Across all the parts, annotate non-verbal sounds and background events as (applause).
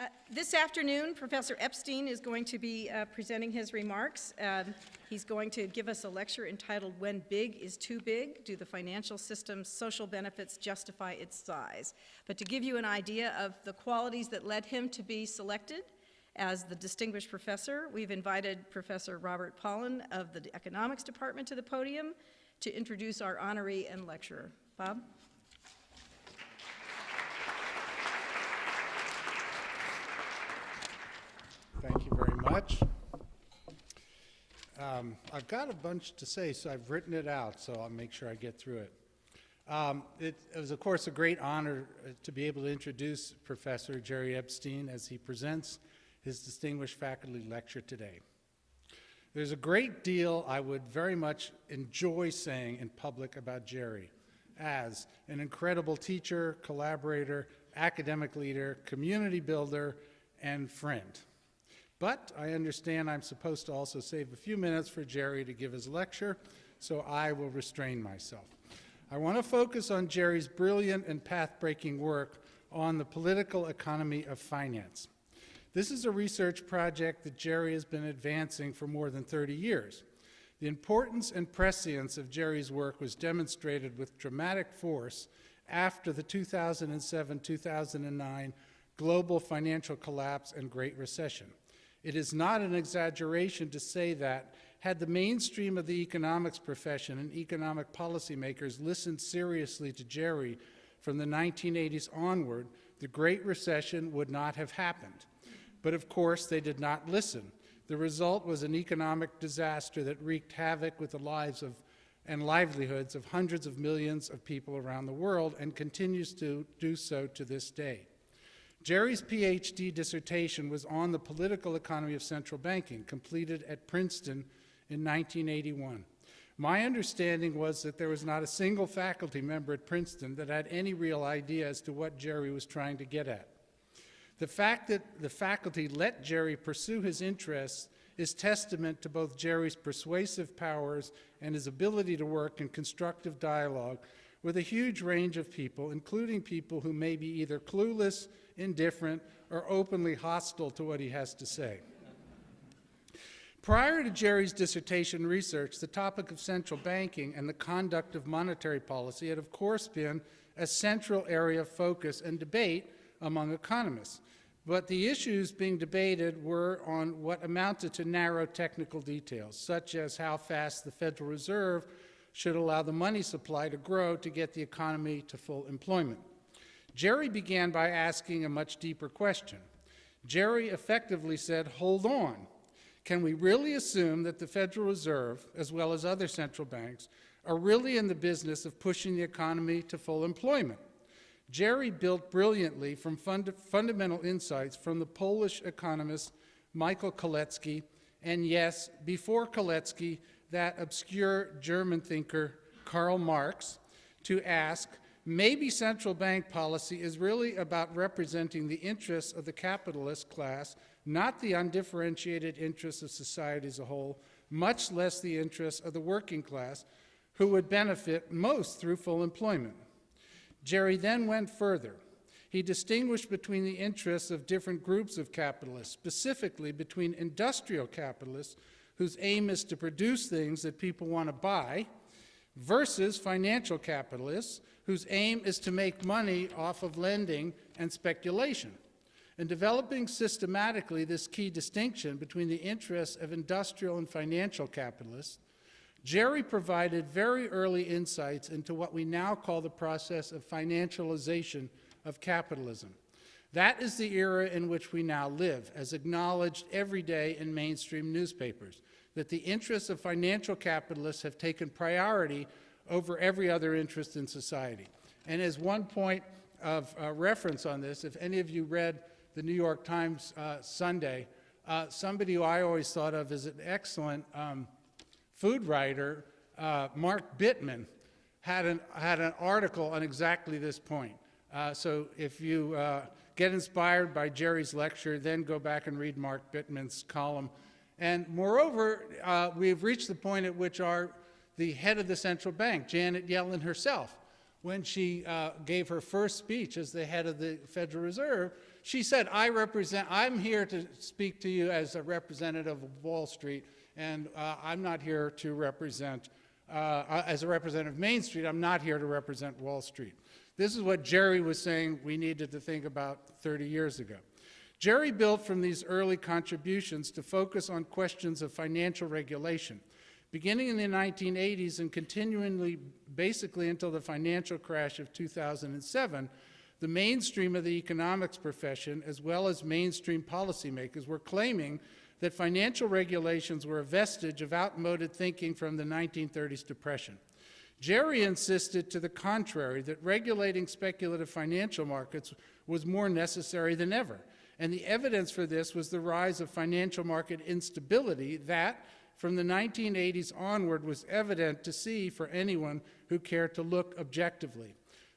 Uh, This afternoon, Professor Epstein is going to be uh, presenting his remarks. Um, He's going to give us a lecture entitled When Big is Too Big, Do the Financial System's Social Benefits Justify Its Size? But to give you an idea of the qualities that led him to be selected as the distinguished professor, we've invited Professor Robert Pollin of the Economics Department to the podium to introduce our honoree and lecturer. Bob? Thank you very much. Um, I've got a bunch to say, so I've written it out, so I'll make sure I get through it. Um, it, it was, of course, a great honor uh, to be able to introduce Professor Jerry Epstein as he presents his distinguished faculty lecture today. There's a great deal I would very much enjoy saying in public about Jerry as an incredible teacher, collaborator, academic leader, community builder, and friend. But I understand I'm supposed to also save a few minutes for Jerry to give his lecture, so I will restrain myself. I want to focus on Jerry's brilliant and path-breaking work on the political economy of finance. This is a research project that Jerry has been advancing for more than 30 years. The importance and prescience of Jerry's work was demonstrated with dramatic force after the 2007-2009 global financial collapse and Great Recession. It is not an exaggeration to say that had the mainstream of the economics profession and economic policymakers listened seriously to Jerry from the 1980s onward, the Great Recession would not have happened. But of course, they did not listen. The result was an economic disaster that wreaked havoc with the lives of and livelihoods of hundreds of millions of people around the world and continues to do so to this day. Jerry's PhD dissertation was on the political economy of central banking, completed at Princeton in 1981. My understanding was that there was not a single faculty member at Princeton that had any real idea as to what Jerry was trying to get at. The fact that the faculty let Jerry pursue his interests is testament to both Jerry's persuasive powers and his ability to work in constructive dialogue with a huge range of people, including people who may be either clueless, indifferent, or openly hostile to what he has to say. Prior to Jerry's dissertation research, the topic of central banking and the conduct of monetary policy had, of course, been a central area of focus and debate among economists. But the issues being debated were on what amounted to narrow technical details, such as how fast the Federal Reserve should allow the money supply to grow to get the economy to full employment. Jerry began by asking a much deeper question. Jerry effectively said, hold on. Can we really assume that the Federal Reserve, as well as other central banks, are really in the business of pushing the economy to full employment? Jerry built brilliantly from fund fundamental insights from the Polish economist Michael Kalecki, and yes, before Kalecki, that obscure German thinker Karl Marx, to ask, maybe central bank policy is really about representing the interests of the capitalist class, not the undifferentiated interests of society as a whole, much less the interests of the working class, who would benefit most through full employment. Jerry then went further. He distinguished between the interests of different groups of capitalists, specifically between industrial capitalists, whose aim is to produce things that people want to buy, versus financial capitalists, whose aim is to make money off of lending and speculation. In developing systematically this key distinction between the interests of industrial and financial capitalists, Jerry provided very early insights into what we now call the process of financialization of capitalism. That is the era in which we now live, as acknowledged every day in mainstream newspapers, that the interests of financial capitalists have taken priority over every other interest in society. And as one point of uh, reference on this, if any of you read the New York Times uh, Sunday, uh, somebody who I always thought of as an excellent um, food writer, uh, Mark Bittman, had an, had an article on exactly this point. Uh, so if you uh, get inspired by Jerry's lecture, then go back and read Mark Bittman's column. And moreover, uh, we've reached the point at which our, the head of the central bank, Janet Yellen herself, when she uh, gave her first speech as the head of the Federal Reserve, she said, I represent, I'm here to speak to you as a representative of Wall Street, and uh, I'm not here to represent, uh, uh, as a representative of Main Street, I'm not here to represent Wall Street. This is what Jerry was saying we needed to think about 30 years ago. Jerry built from these early contributions to focus on questions of financial regulation. Beginning in the 1980s and continually, basically until the financial crash of 2007, the mainstream of the economics profession, as well as mainstream policymakers, were claiming that financial regulations were a vestige of outmoded thinking from the 1930s depression. Jerry insisted to the contrary, that regulating speculative financial markets was more necessary than ever. And the evidence for this was the rise of financial market instability that, from the 1980s onward, was evident to see for anyone who cared to look objectively.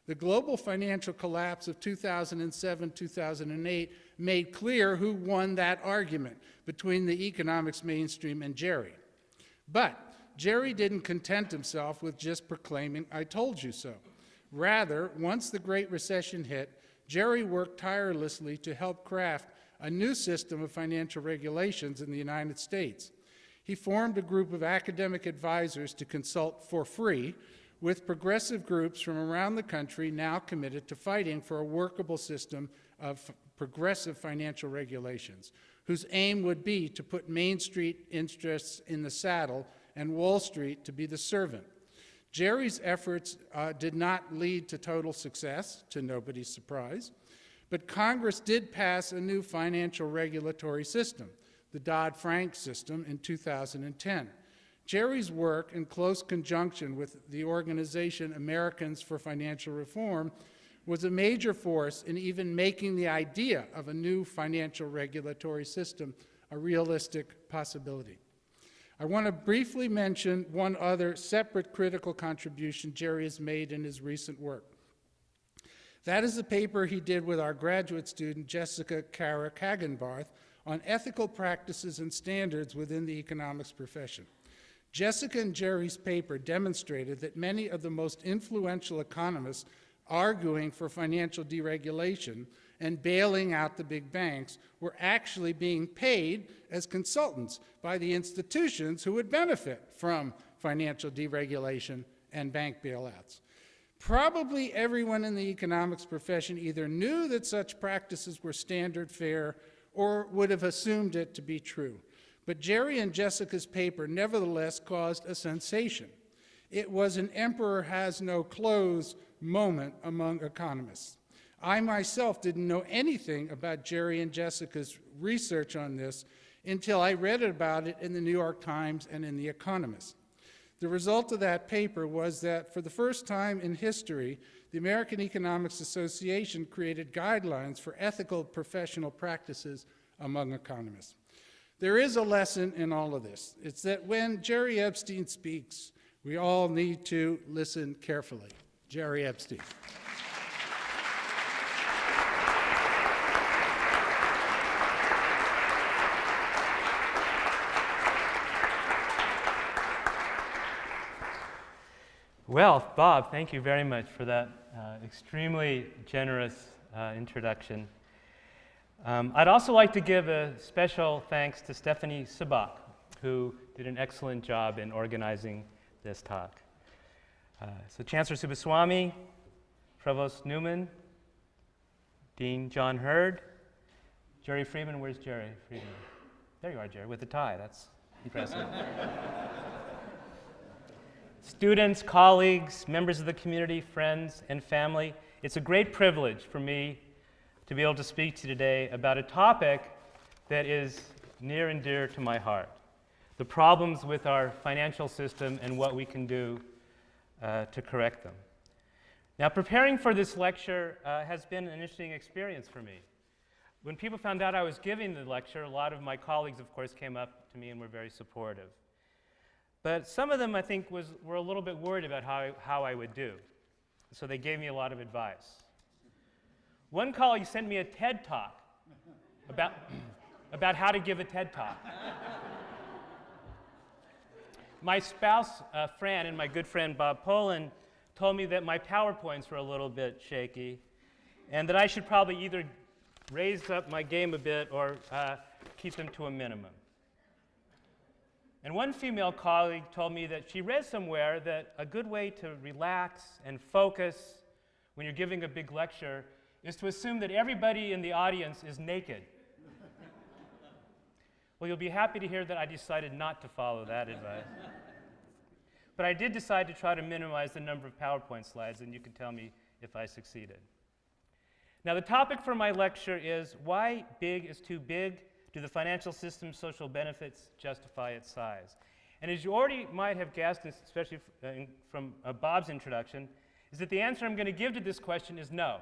The global financial collapse of 2007 2008 made clear who won that argument between the economics mainstream and Jerry. But Jerry didn't content himself with just proclaiming, I told you so. Rather, once the Great Recession hit, Jerry worked tirelessly to help craft a new system of financial regulations in the United States. He formed a group of academic advisors to consult for free with progressive groups from around the country now committed to fighting for a workable system of progressive financial regulations, whose aim would be to put Main Street interests in the saddle and Wall Street to be the servant. Jerry's efforts uh, did not lead to total success, to nobody's surprise, but Congress did pass a new financial regulatory system, the Dodd-Frank system, in 2010. Jerry's work, in close conjunction with the organization Americans for Financial Reform, was a major force in even making the idea of a new financial regulatory system a realistic possibility. I want to briefly mention one other separate critical contribution Jerry has made in his recent work. That is the paper he did with our graduate student, Jessica Carrick-Hagenbarth, on ethical practices and standards within the economics profession. Jessica and Jerry's paper demonstrated that many of the most influential economists arguing for financial deregulation and bailing out the big banks were actually being paid as consultants by the institutions who would benefit from financial deregulation and bank bailouts. Probably everyone in the economics profession either knew that such practices were standard fare or would have assumed it to be true. But Jerry and Jessica's paper nevertheless caused a sensation. It was an emperor has no clothes moment among economists. I myself didn't know anything about Jerry and Jessica's research on this until I read about it in the New York Times and in The Economist. The result of that paper was that for the first time in history, the American Economics Association created guidelines for ethical professional practices among economists. There is a lesson in all of this. It's that when Jerry Epstein speaks, we all need to listen carefully. Jerry Epstein. Well, Bob, thank you very much for that uh, extremely generous uh, introduction. Um, I'd also like to give a special thanks to Stephanie Sabak, who did an excellent job in organizing this talk. Uh, so Chancellor Subbaswamy, Provost Newman, Dean John Hird, Jerry Friedman, where's Jerry Friedman? There you are, Jerry, with the tie, that's impressive. (laughs) Students, colleagues, members of the community, friends, and family, it's a great privilege for me to be able to speak to you today about a topic that is near and dear to my heart the problems with our financial system and what we can do uh, to correct them. Now, preparing for this lecture uh, has been an interesting experience for me. When people found out I was giving the lecture, a lot of my colleagues, of course, came up to me and were very supportive. But some of them, I think, was, were a little bit worried about how I, how I would do. So they gave me a lot of advice. One colleague sent me a TED talk about, (clears throat) about how to give a TED talk. my spouse, uh, Fran, and my good friend Bob Pollin told me that my PowerPoints were a little bit shaky and that I should probably either raise up my game a bit or uh, keep them to a minimum. And one female colleague told me that she read somewhere that a good way to relax and focus when you're giving a big lecture is to assume that everybody in the audience is naked. well, you'll be happy to hear that I decided not to follow that advice. but I did decide to try to minimize the number of PowerPoint slides, and you can tell me if I succeeded. Now, the topic for my lecture is why big is too big do the financial system's social benefits justify its size? And as you already might have guessed, especially uh, from uh, Bob's introduction, is that the answer I'm going to give to this question is no.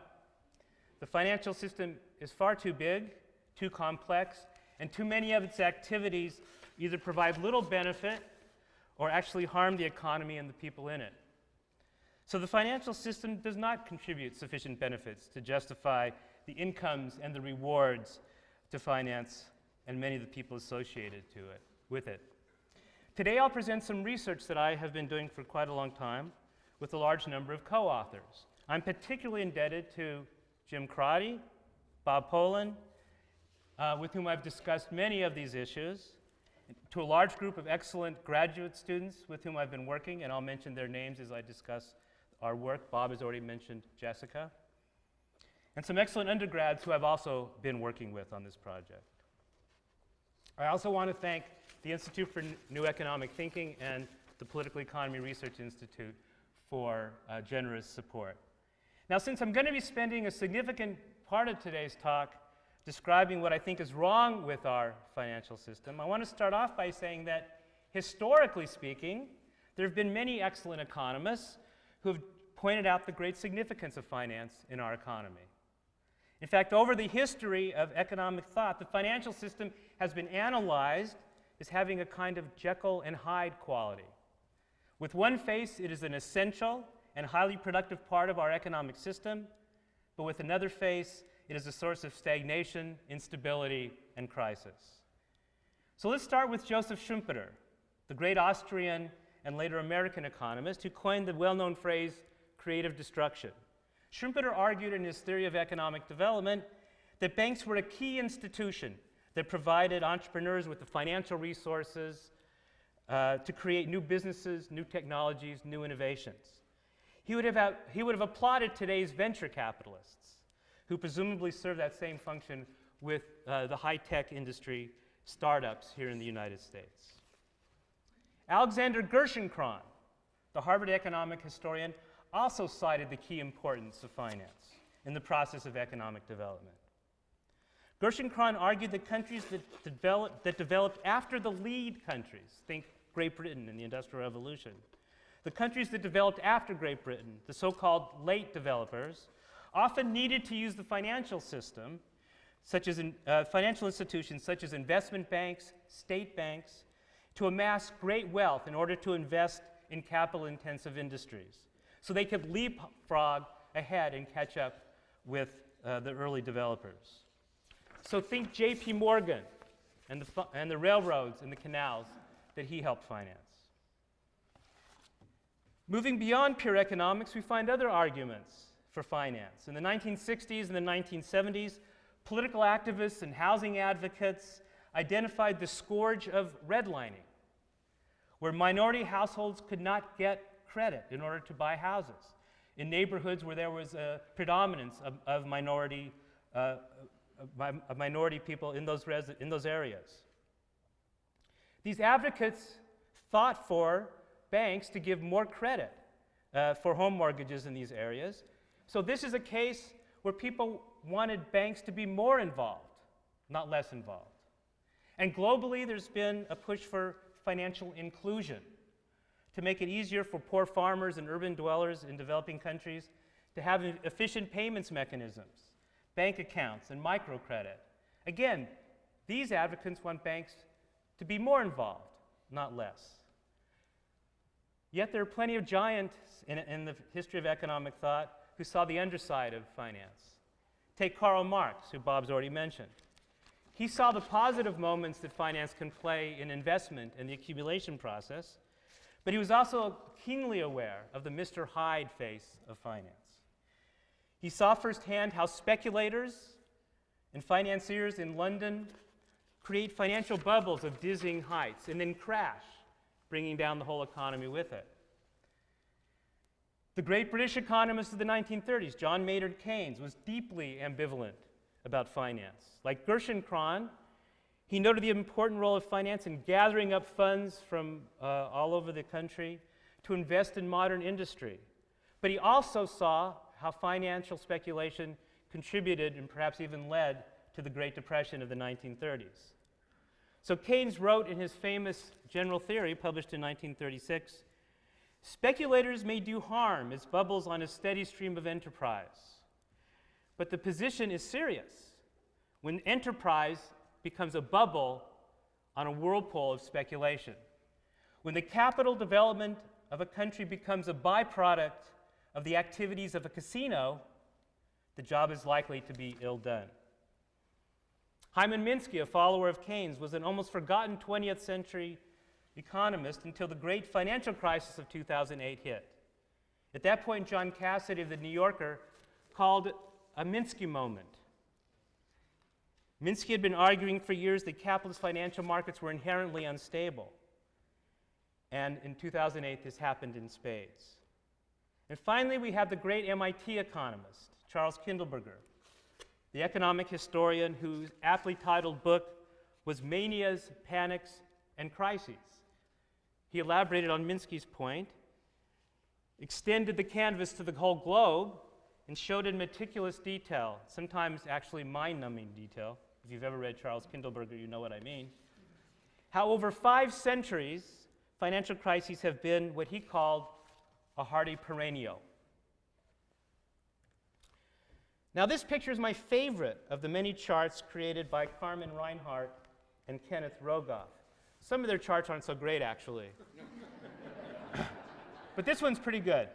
The financial system is far too big, too complex, and too many of its activities either provide little benefit or actually harm the economy and the people in it. So the financial system does not contribute sufficient benefits to justify the incomes and the rewards to finance and many of the people associated to it, with it. Today I'll present some research that I have been doing for quite a long time with a large number of co-authors. I'm particularly indebted to Jim Crotty, Bob Pollin, uh, with whom I've discussed many of these issues, to a large group of excellent graduate students with whom I've been working, and I'll mention their names as I discuss our work. Bob has already mentioned Jessica. And some excellent undergrads who I've also been working with on this project. I also want to thank the Institute for New Economic Thinking and the Political Economy Research Institute for uh, generous support. Now, since I'm going to be spending a significant part of today's talk describing what I think is wrong with our financial system, I want to start off by saying that historically speaking, there have been many excellent economists who have pointed out the great significance of finance in our economy. In fact, over the history of economic thought, the financial system has been analyzed as having a kind of Jekyll and Hyde quality. With one face, it is an essential and highly productive part of our economic system, but with another face, it is a source of stagnation, instability, and crisis. So let's start with Joseph Schumpeter, the great Austrian and later American economist who coined the well known phrase creative destruction. Schumpeter argued in his theory of economic development that banks were a key institution that provided entrepreneurs with the financial resources uh, to create new businesses, new technologies, new innovations. He would, have, he would have applauded today's venture capitalists, who presumably serve that same function with uh, the high tech industry startups here in the United States. Alexander Gerschenkron, the Harvard economic historian, also cited the key importance of finance in the process of economic development. Gerschenkron argued that countries that, develop, that developed after the lead countries, think Great Britain in the Industrial Revolution, the countries that developed after Great Britain, the so called late developers, often needed to use the financial system, such as in, uh, financial institutions such as investment banks, state banks, to amass great wealth in order to invest in capital intensive industries. So they could leapfrog ahead and catch up with uh, the early developers. So think J.P. Morgan and the, and the railroads and the canals that he helped finance. Moving beyond pure economics, we find other arguments for finance. In the 1960s and the 1970s, political activists and housing advocates identified the scourge of redlining, where minority households could not get credit in order to buy houses, in neighborhoods where there was a predominance of, of minority, uh, of minority people in those, in those areas. These advocates fought for banks to give more credit uh, for home mortgages in these areas. So this is a case where people wanted banks to be more involved, not less involved. And globally, there's been a push for financial inclusion to make it easier for poor farmers and urban dwellers in developing countries to have efficient payments mechanisms, bank accounts, and microcredit. Again, these advocates want banks to be more involved, not less. Yet there are plenty of giants in, in the history of economic thought who saw the underside of finance. Take Karl Marx, who Bob's already mentioned. He saw the positive moments that finance can play in investment and the accumulation process, But he was also keenly aware of the Mr. Hyde face of finance. He saw firsthand how speculators and financiers in London create financial bubbles of dizzying heights and then crash, bringing down the whole economy with it. The great British economist of the 1930s, John Maynard Keynes, was deeply ambivalent about finance. Like Gerschenkron, he noted the important role of finance in gathering up funds from uh, all over the country to invest in modern industry. But he also saw how financial speculation contributed and perhaps even led to the Great Depression of the 1930s. So Keynes wrote in his famous General Theory, published in 1936, speculators may do harm as bubbles on a steady stream of enterprise. But the position is serious when enterprise becomes a bubble on a whirlpool of speculation. When the capital development of a country becomes a byproduct of the activities of a casino, the job is likely to be ill done. Hyman Minsky, a follower of Keynes, was an almost forgotten 20th century economist until the great financial crisis of 2008 hit. At that point, John Cassidy of The New Yorker called a Minsky moment. Minsky had been arguing for years that capitalist financial markets were inherently unstable. And in 2008, this happened in spades. And finally, we have the great MIT economist, Charles Kindleberger, the economic historian whose aptly titled book was Manias, Panics, and Crises. He elaborated on Minsky's point, extended the canvas to the whole globe, and showed in meticulous detail, sometimes actually mind numbing detail. If you've ever read Charles Kindleberger, you know what I mean. How over five centuries, financial crises have been what he called a hardy perennial. Now, this picture is my favorite of the many charts created by Carmen Reinhart and Kenneth Rogoff. Some of their charts aren't so great, actually. (coughs) but this one's pretty good.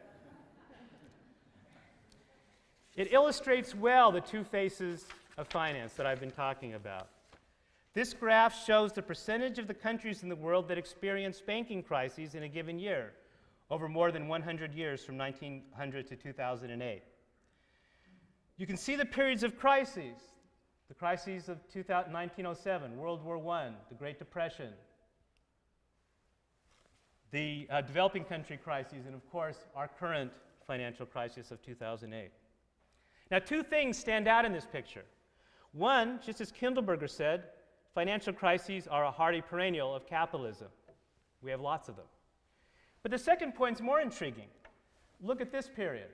It illustrates well the two faces of finance that I've been talking about. This graph shows the percentage of the countries in the world that experience banking crises in a given year over more than 100 years from 1900 to 2008. You can see the periods of crises the crises of 1907, World War I, the Great Depression, the uh, developing country crises, and of course, our current financial crisis of 2008. Now, two things stand out in this picture. One, just as Kindleberger said, financial crises are a hardy perennial of capitalism. We have lots of them. But the second point is more intriguing. Look at this period.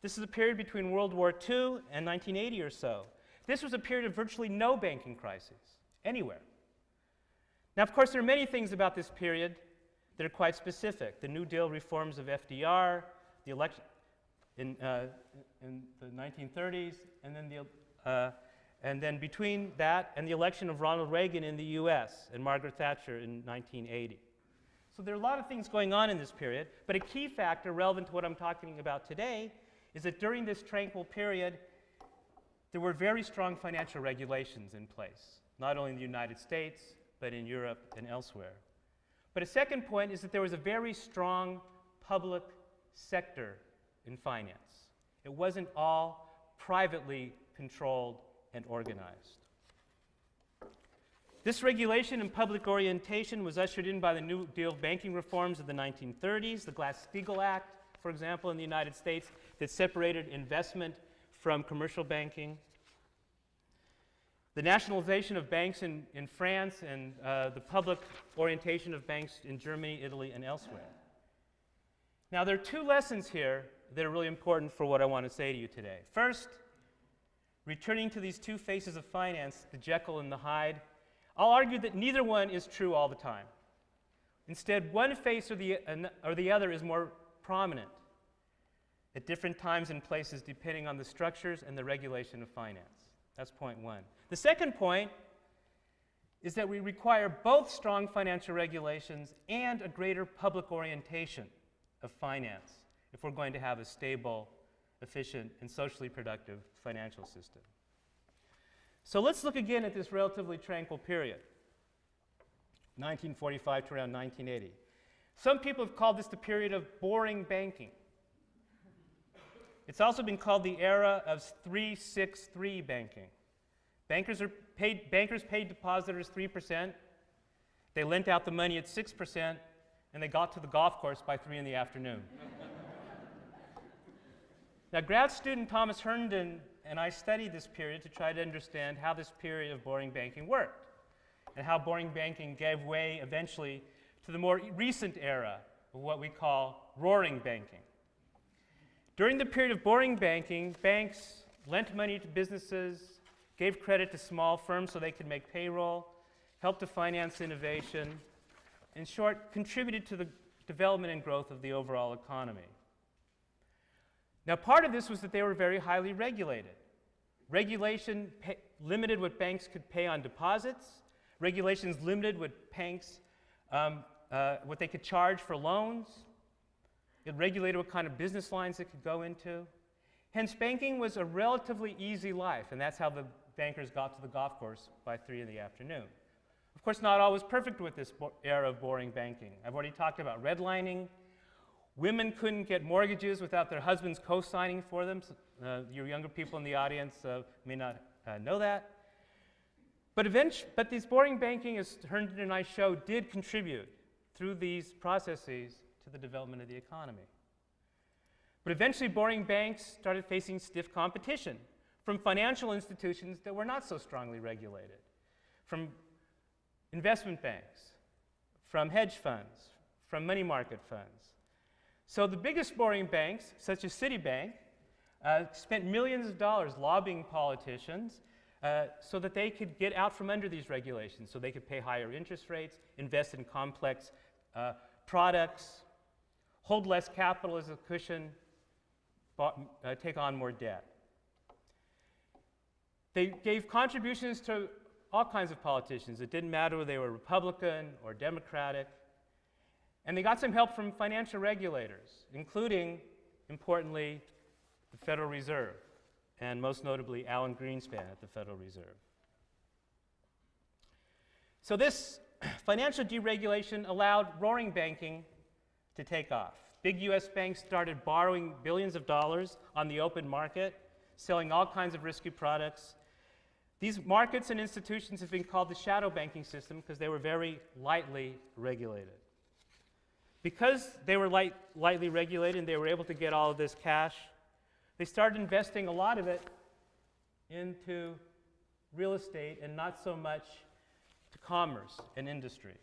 This is a period between World War II and 1980 or so. This was a period of virtually no banking crises anywhere. Now, of course, there are many things about this period that are quite specific. The New Deal reforms of FDR, the election in, uh, in the 1930s, and then, the, uh, and then between that and the election of Ronald Reagan in the US and Margaret Thatcher in 1980. So there are a lot of things going on in this period, but a key factor relevant to what I'm talking about today is that during this tranquil period, there were very strong financial regulations in place, not only in the United States, but in Europe and elsewhere. But a second point is that there was a very strong public sector in finance. It wasn't all privately controlled and organized. This regulation and public orientation was ushered in by the New Deal banking reforms of the 1930s, the Glass-Steagall Act, for example, in the United States, that separated investment from commercial banking the nationalization of banks in, in France and uh, the public orientation of banks in Germany, Italy, and elsewhere. Now, there are two lessons here that are really important for what I want to say to you today. First, returning to these two faces of finance, the Jekyll and the Hyde, I'll argue that neither one is true all the time. Instead, one face or the, or the other is more prominent at different times and places depending on the structures and the regulation of finance. That's point one. The second point is that we require both strong financial regulations and a greater public orientation of finance if we're going to have a stable, efficient, and socially productive financial system. So let's look again at this relatively tranquil period. 1945 to around 1980. Some people have called this the period of boring banking. It's also been called the era of 363 banking. Bankers, are paid, bankers paid depositors 3%, they lent out the money at 6%, and they got to the golf course by 3 in the afternoon. Now, grad student Thomas Herndon and I studied this period to try to understand how this period of boring banking worked and how boring banking gave way eventually to the more recent era of what we call roaring banking. During the period of boring banking, banks lent money to businesses, gave credit to small firms so they could make payroll, helped to finance innovation, in short, contributed to the development and growth of the overall economy. Now, part of this was that they were very highly regulated. Regulation limited what banks could pay on deposits. Regulations limited what banks, um, uh, what they could charge for loans. It regulated what kind of business lines it could go into. Hence, banking was a relatively easy life, and that's how the bankers got to the golf course by 3 in the afternoon. Of course, not always perfect with this era of boring banking. I've already talked about redlining. Women couldn't get mortgages without their husbands co signing for them. Uh, your younger people in the audience uh, may not uh, know that. But, eventually, but this boring banking, as Herndon and I show, did contribute through these processes to the development of the economy. But eventually, boring banks started facing stiff competition from financial institutions that were not so strongly regulated, from investment banks, from hedge funds, from money market funds. So the biggest boring banks, such as Citibank, uh, spent millions of dollars lobbying politicians uh, so that they could get out from under these regulations, so they could pay higher interest rates, invest in complex uh, products, hold less capital as a cushion, uh, take on more debt. They gave contributions to all kinds of politicians. It didn't matter whether they were Republican or Democratic. And they got some help from financial regulators, including, importantly, the Federal Reserve, and most notably Alan Greenspan at the Federal Reserve. So, this (clears throat) financial deregulation allowed roaring banking to take off. Big US banks started borrowing billions of dollars on the open market, selling all kinds of risky products. These markets and institutions have been called the shadow banking system because they were very lightly regulated. Because they were light, lightly regulated and they were able to get all of this cash, they started investing a lot of it into real estate and not so much to commerce and industry.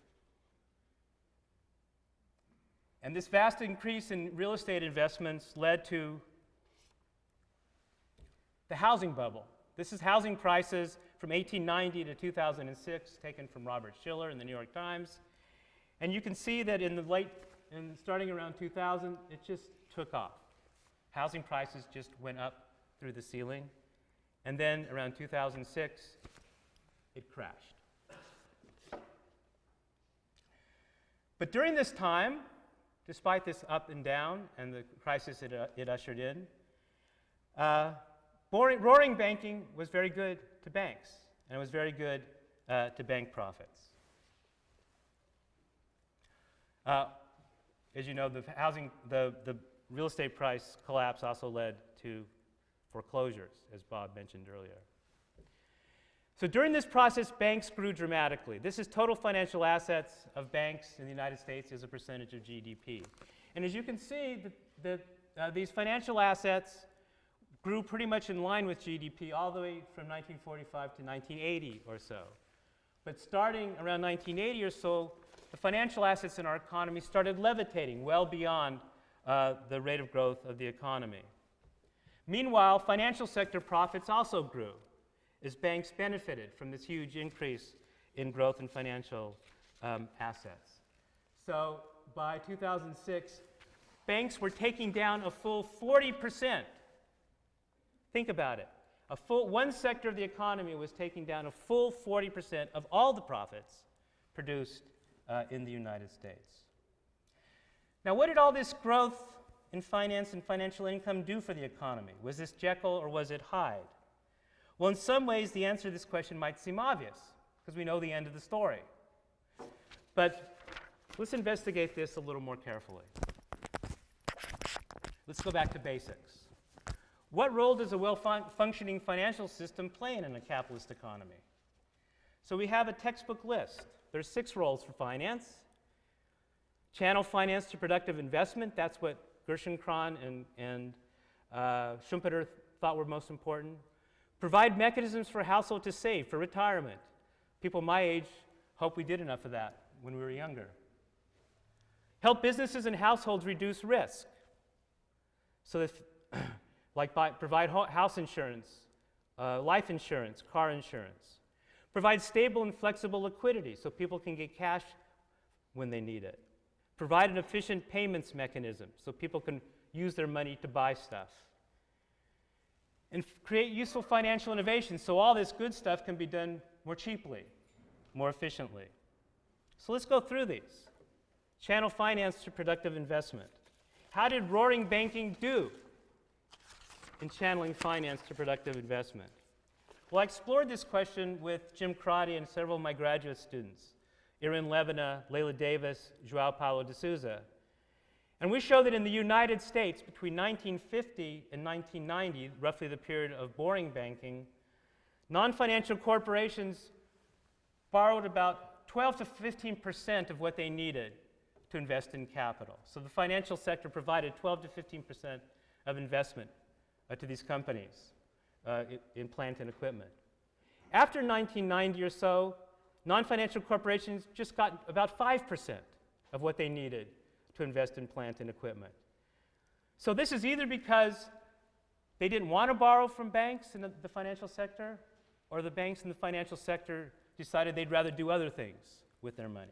And this vast increase in real estate investments led to the housing bubble. This is housing prices from 1890 to 2006, taken from Robert Shiller in the New York Times. And you can see that in the late, in starting around 2000, it just took off. Housing prices just went up through the ceiling. And then around 2006, it crashed. But during this time, despite this up and down and the crisis it, uh, it ushered in, uh, boring, roaring banking was very good to banks, and it was very good uh, to bank profits. As you know, the housing, the, the real estate price collapse also led to foreclosures, as Bob mentioned earlier. So during this process, banks grew dramatically. This is total financial assets of banks in the United States as a percentage of GDP. And as you can see, the, the, uh, these financial assets grew pretty much in line with GDP all the way from 1945 to 1980 or so. But starting around 1980 or so, the financial assets in our economy started levitating well beyond uh, the rate of growth of the economy. Meanwhile, financial sector profits also grew as banks benefited from this huge increase in growth in financial um, assets. So by 2006, banks were taking down a full 40%. Think about it. A full, one sector of the economy was taking down a full 40% of all the profits produced uh, in the United States. Now, what did all this growth in finance and financial income do for the economy? Was this Jekyll or was it Hyde? Well, in some ways, the answer to this question might seem obvious because we know the end of the story. But let's investigate this a little more carefully. Let's go back to basics. What role does a well fun- functioning financial system play in a capitalist economy? So we have a textbook list. There's six roles for finance. Channel finance to productive investment, that's what Gerschenkron and, and uh, Schumpeter thought were most important. Provide mechanisms for household to save for retirement. People my age hope we did enough of that when we were younger. Help businesses and households reduce risk. So, if, (clears throat) like buy, provide ho- house insurance, uh, life insurance, car insurance. Provide stable and flexible liquidity so people can get cash when they need it. Provide an efficient payments mechanism so people can use their money to buy stuff. And create useful financial innovation so all this good stuff can be done more cheaply, more efficiently. So let's go through these. Channel finance to productive investment. How did roaring banking do in channeling finance to productive investment? Well, I explored this question with Jim Crotty and several of my graduate students, Iren Levina, Leila Davis, Joao Paulo de Souza. And we show that in the United States, between 1950 and 1990, roughly the period of boring banking, non financial corporations borrowed about 12 to 15 percent of what they needed to invest in capital. So the financial sector provided 12 to 15 percent of investment uh, to these companies uh, in, plant and equipment. After 1990 or so, non financial corporations just got about 5 percent of what they needed to invest in plant and equipment. So this is either because they didn't want to borrow from banks in the, the financial sector, or the banks in the financial sector decided they'd rather do other things with their money.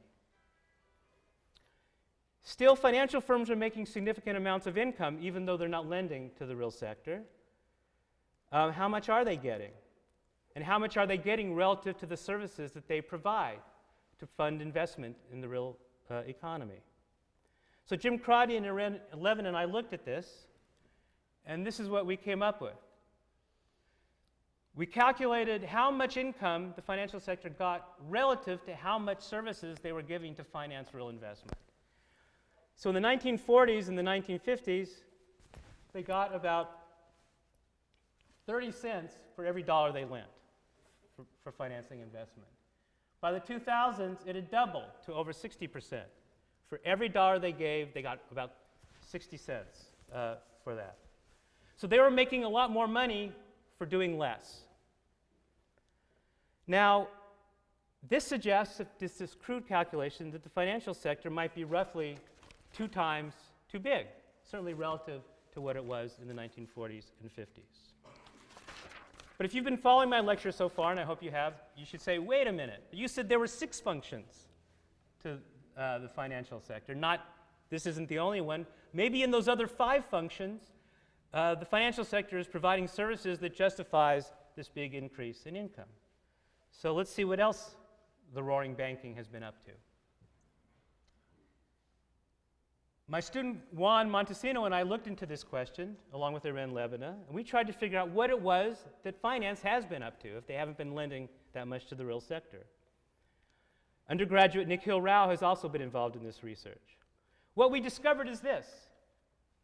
Still, financial firms are making significant amounts of income, even though they're not lending to the real sector. Uh, how much are they getting? And how much are they getting relative to the services that they provide to fund investment in the real uh, economy? So, Jim Crotty and Erin Levin and I looked at this, and this is what we came up with. We calculated how much income the financial sector got relative to how much services they were giving to finance real investment. So in the 1940s and the 1950s, they got about 30 cents for every dollar they lent for, for financing investment. By the 2000s, it had doubled to over 60%. For every dollar they gave, they got about 60 cents uh, for that. So they were making a lot more money for doing less. Now, this suggests, if this is crude calculation, that the financial sector might be roughly two times too big, certainly relative to what it was in the 1940s and 50s. But if you've been following my lecture so far, and I hope you have, you should say, wait a minute, you said there were six functions to uh, the financial sector, not this isn't the only one. Maybe in those other five functions, uh, the financial sector is providing services that justifies this big increase in income. So let's see what else the roaring banking has been up to. My student Juan Montecino and I looked into this question, along with Iren Levina, and we tried to figure out what it was that finance has been up to if they haven't been lending that much to the real sector. Undergraduate Nikhil Rao has also been involved in this research. What we discovered is this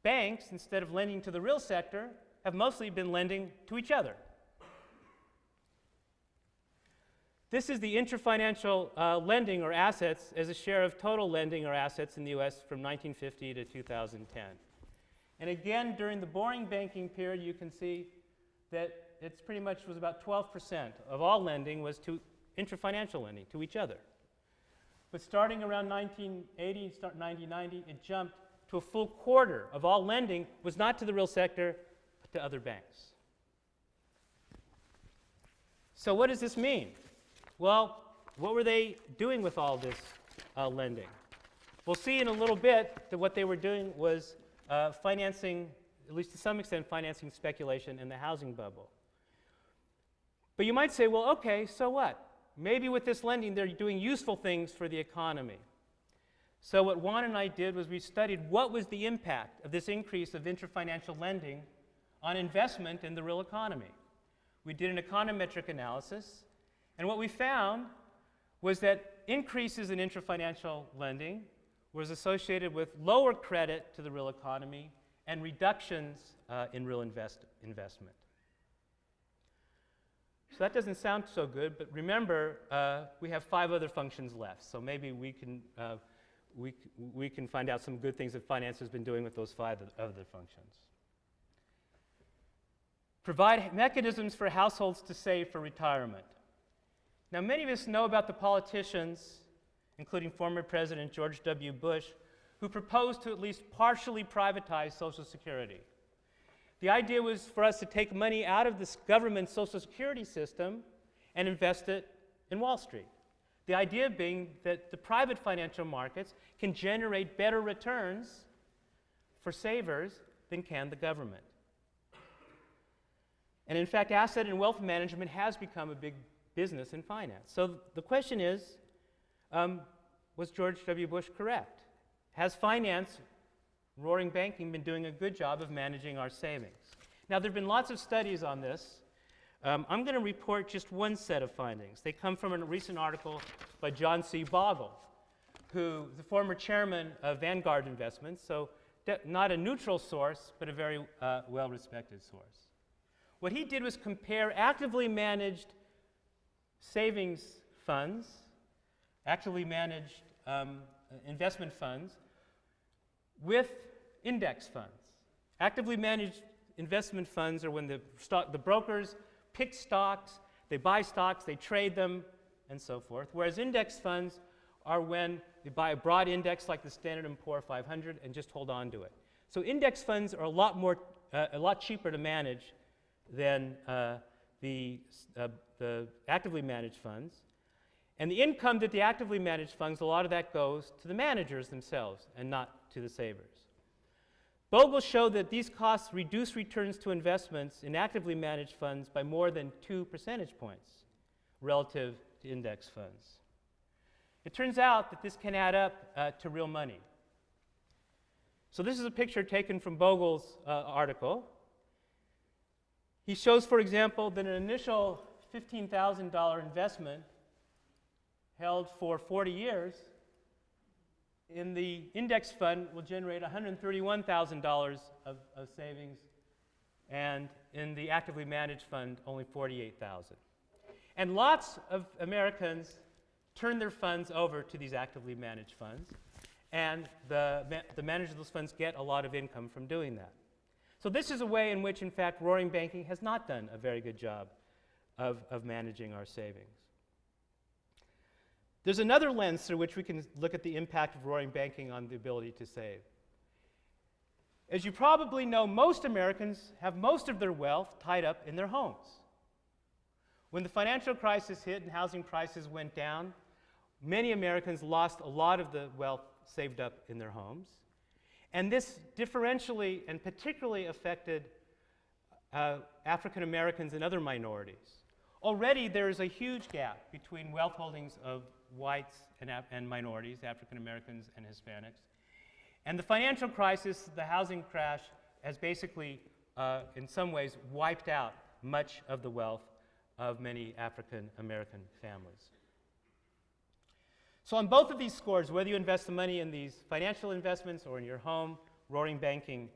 banks, instead of lending to the real sector, have mostly been lending to each other. This is the intrafinancial uh, lending or assets as a share of total lending or assets in the US from 1950 to 2010. And again, during the boring banking period, you can see that it's pretty much was about 12% of all lending was to intrafinancial lending, to each other. But starting around 1980, start 1990, it jumped to a full quarter of all lending was not to the real sector, but to other banks. So what does this mean? Well, what were they doing with all this uh, lending? We'll see in a little bit that what they were doing was uh, financing, at least to some extent, financing speculation in the housing bubble. But you might say, well, okay, so what? Maybe with this lending, they're doing useful things for the economy. So, what Juan and I did was we studied what was the impact of this increase of interfinancial lending on investment in the real economy. We did an econometric analysis, and what we found was that increases in intrafinancial lending was associated with lower credit to the real economy and reductions uh, in real invest investment. So that doesn't sound so good, but remember, uh, we have five other functions left. So maybe we can, uh, we, we can find out some good things that finance has been doing with those five other functions. Provide mechanisms for households to save for retirement. Now, many of us know about the politicians, including former President George W. Bush, who proposed to at least partially privatize Social Security. The idea was for us to take money out of this government Social Security system and invest it in Wall Street. The idea being that the private financial markets can generate better returns for savers than can the government. And in fact, asset and wealth management has become a big business and finance. So the question is um, was George W. Bush correct? Has finance Roaring Banking been doing a good job of managing our savings. Now, there have been lots of studies on this. Um, I'm going to report just one set of findings. They come from a recent article by John C. Bogle, who the former chairman of Vanguard Investments, so not a neutral source, but a very uh, well respected source. What he did was compare actively managed savings funds, actively managed um, investment funds, with index funds. Actively managed investment funds are when the, stock, the brokers pick stocks, they buy stocks, they trade them, and so forth. Whereas index funds are when they buy a broad index like the Standard & Poor 500 and just hold on to it. So index funds are a lot more, uh, a lot cheaper to manage than uh, the, uh, the actively managed funds. And the income that the actively managed funds, a lot of that goes to the managers themselves and not to the savers. Bogle showed that these costs reduce returns to investments in actively managed funds by more than two percentage points relative to index funds. It turns out that this can add up uh, to real money. So this is a picture taken from Bogle's uh, article. He shows, for example, that an initial $15,000 investment held for 40 years in the index fund will generate $131,000 of, of savings, and in the actively managed fund, only 48,000. And lots of Americans turn their funds over to these actively managed funds, and the, ma the managers of those funds get a lot of income from doing that. So this is a way in which, in fact, roaring banking has not done a very good job of, of managing our savings. There's another lens through which we can look at the impact of roaring banking on the ability to save. As you probably know, most Americans have most of their wealth tied up in their homes. When the financial crisis hit and housing prices went down, many Americans lost a lot of the wealth saved up in their homes. And this differentially and particularly affected uh, African Americans and other minorities. Already there is a huge gap between wealth holdings of whites and, and minorities, African Americans and Hispanics. And the financial crisis, the housing crash, has basically, uh, in some ways, wiped out much of the wealth of many African American families. So, on both of these scores, whether you invest the money in these financial investments or in your home, roaring banking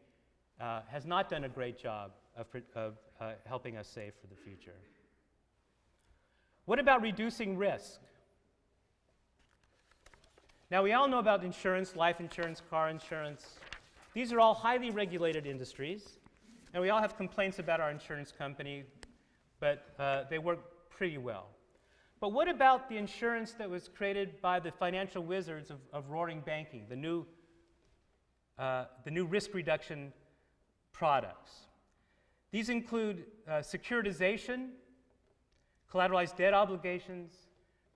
uh, has not done a great job of, of uh, helping us save for the future. What about reducing risk? Now, we all know about insurance, life insurance, car insurance. These are all highly regulated industries, and we all have complaints about our insurance company, but uh, they work pretty well. But what about the insurance that was created by the financial wizards of, of roaring banking, the new, uh, the new risk reduction products? These include uh, securitization, collateralized debt obligations,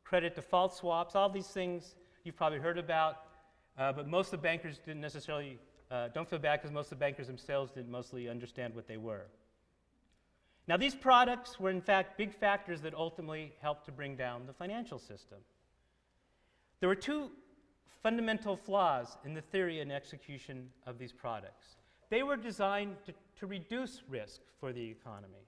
credit default swaps, all these things you've probably heard about, uh, but most of the bankers didn't necessarily, uh, don't feel bad because most of the bankers themselves didn't mostly understand what they were. Now, these products were in fact big factors that ultimately helped to bring down the financial system. There were two fundamental flaws in the theory and execution of these products. They were designed to, to reduce risk for the economy.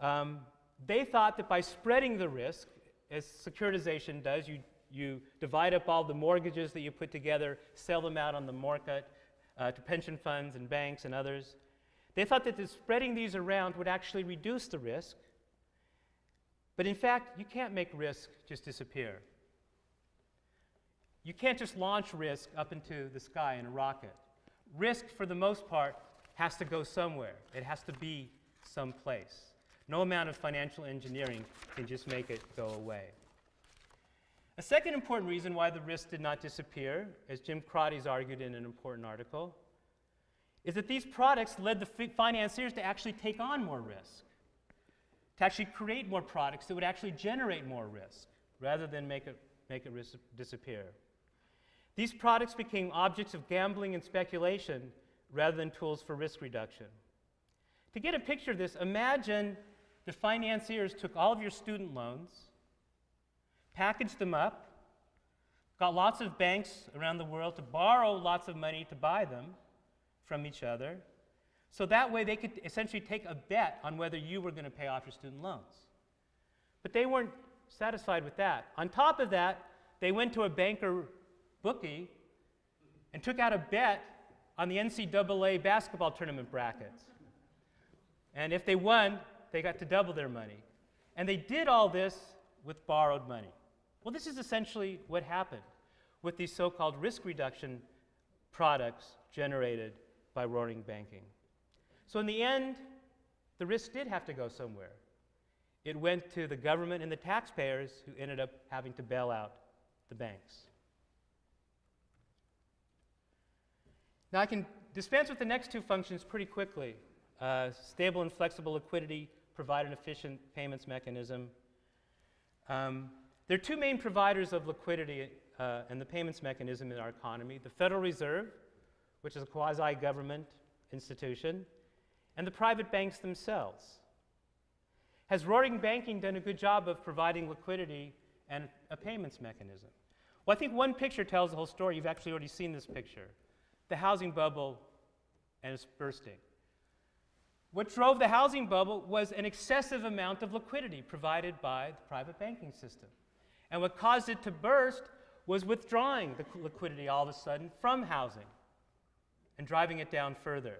Um, they thought that by spreading the risk, as securitization does, you you divide up all the mortgages that you put together, sell them out on the market uh, to pension funds and banks and others. They thought that the spreading these around would actually reduce the risk. But in fact, you can't make risk just disappear. You can't just launch risk up into the sky in a rocket. Risk, for the most part, has to go somewhere. It has to be someplace. No amount of financial engineering can just make it go away. A second important reason why the risk did not disappear, as Jim Crotty's argued in an important article, is that these products led the financiers to actually take on more risk, to actually create more products that would actually generate more risk, rather than make it, make it disappear. These products became objects of gambling and speculation rather than tools for risk reduction. To get a picture of this, imagine the financiers took all of your student loans, packaged them up, got lots of banks around the world to borrow lots of money to buy them from each other. So that way they could essentially take a bet on whether you were going to pay off your student loans. But they weren't satisfied with that. On top of that, they went to a banker bookie and took out a bet on the NCAA basketball tournament brackets. And if they won, they got to double their money. And they did all this with borrowed money. Well, this is essentially what happened with these so called risk reduction products generated by roaring banking. So, in the end, the risk did have to go somewhere. It went to the government and the taxpayers who ended up having to bail out the banks. Now, I can dispense with the next two functions pretty quickly. Uh, stable and flexible liquidity provide an efficient payments mechanism. Um, there are two main providers of liquidity uh, and the payments mechanism in our economy the Federal Reserve, which is a quasi government institution, and the private banks themselves. Has roaring banking done a good job of providing liquidity and a payments mechanism? Well, I think one picture tells the whole story. You've actually already seen this picture the housing bubble and its bursting. What drove the housing bubble was an excessive amount of liquidity provided by the private banking system. And what caused it to burst was withdrawing the liquidity all of a sudden from housing and driving it down further.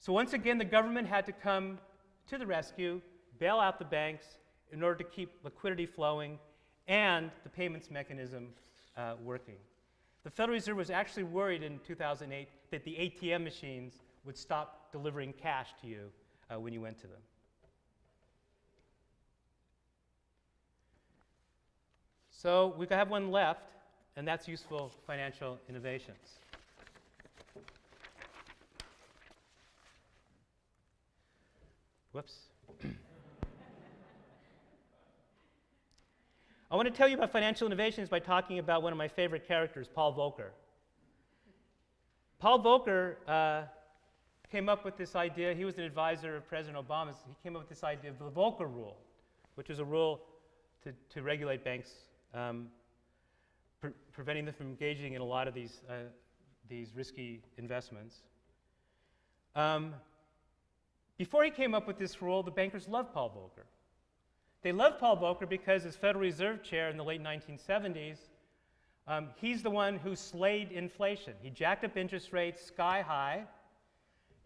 So, once again, the government had to come to the rescue, bail out the banks in order to keep liquidity flowing and the payments mechanism uh, working. The Federal Reserve was actually worried in 2008 that the ATM machines would stop delivering cash to you uh, when you went to them. So we have one left, and that's useful financial innovations. Whoops. I want to tell you about financial innovations by talking about one of my favorite characters, Paul Volcker. Paul Volcker uh, came up with this idea. He was an advisor of President Obama's. He came up with this idea of the Volcker Rule, which is a rule to, to regulate banks, um, pre preventing them from engaging in a lot of these, uh, these risky investments. Um, before he came up with this rule, the bankers loved Paul Volcker. They loved Paul Volcker because, as Federal Reserve Chair in the late 1970s, um, he's the one who slayed inflation. He jacked up interest rates sky high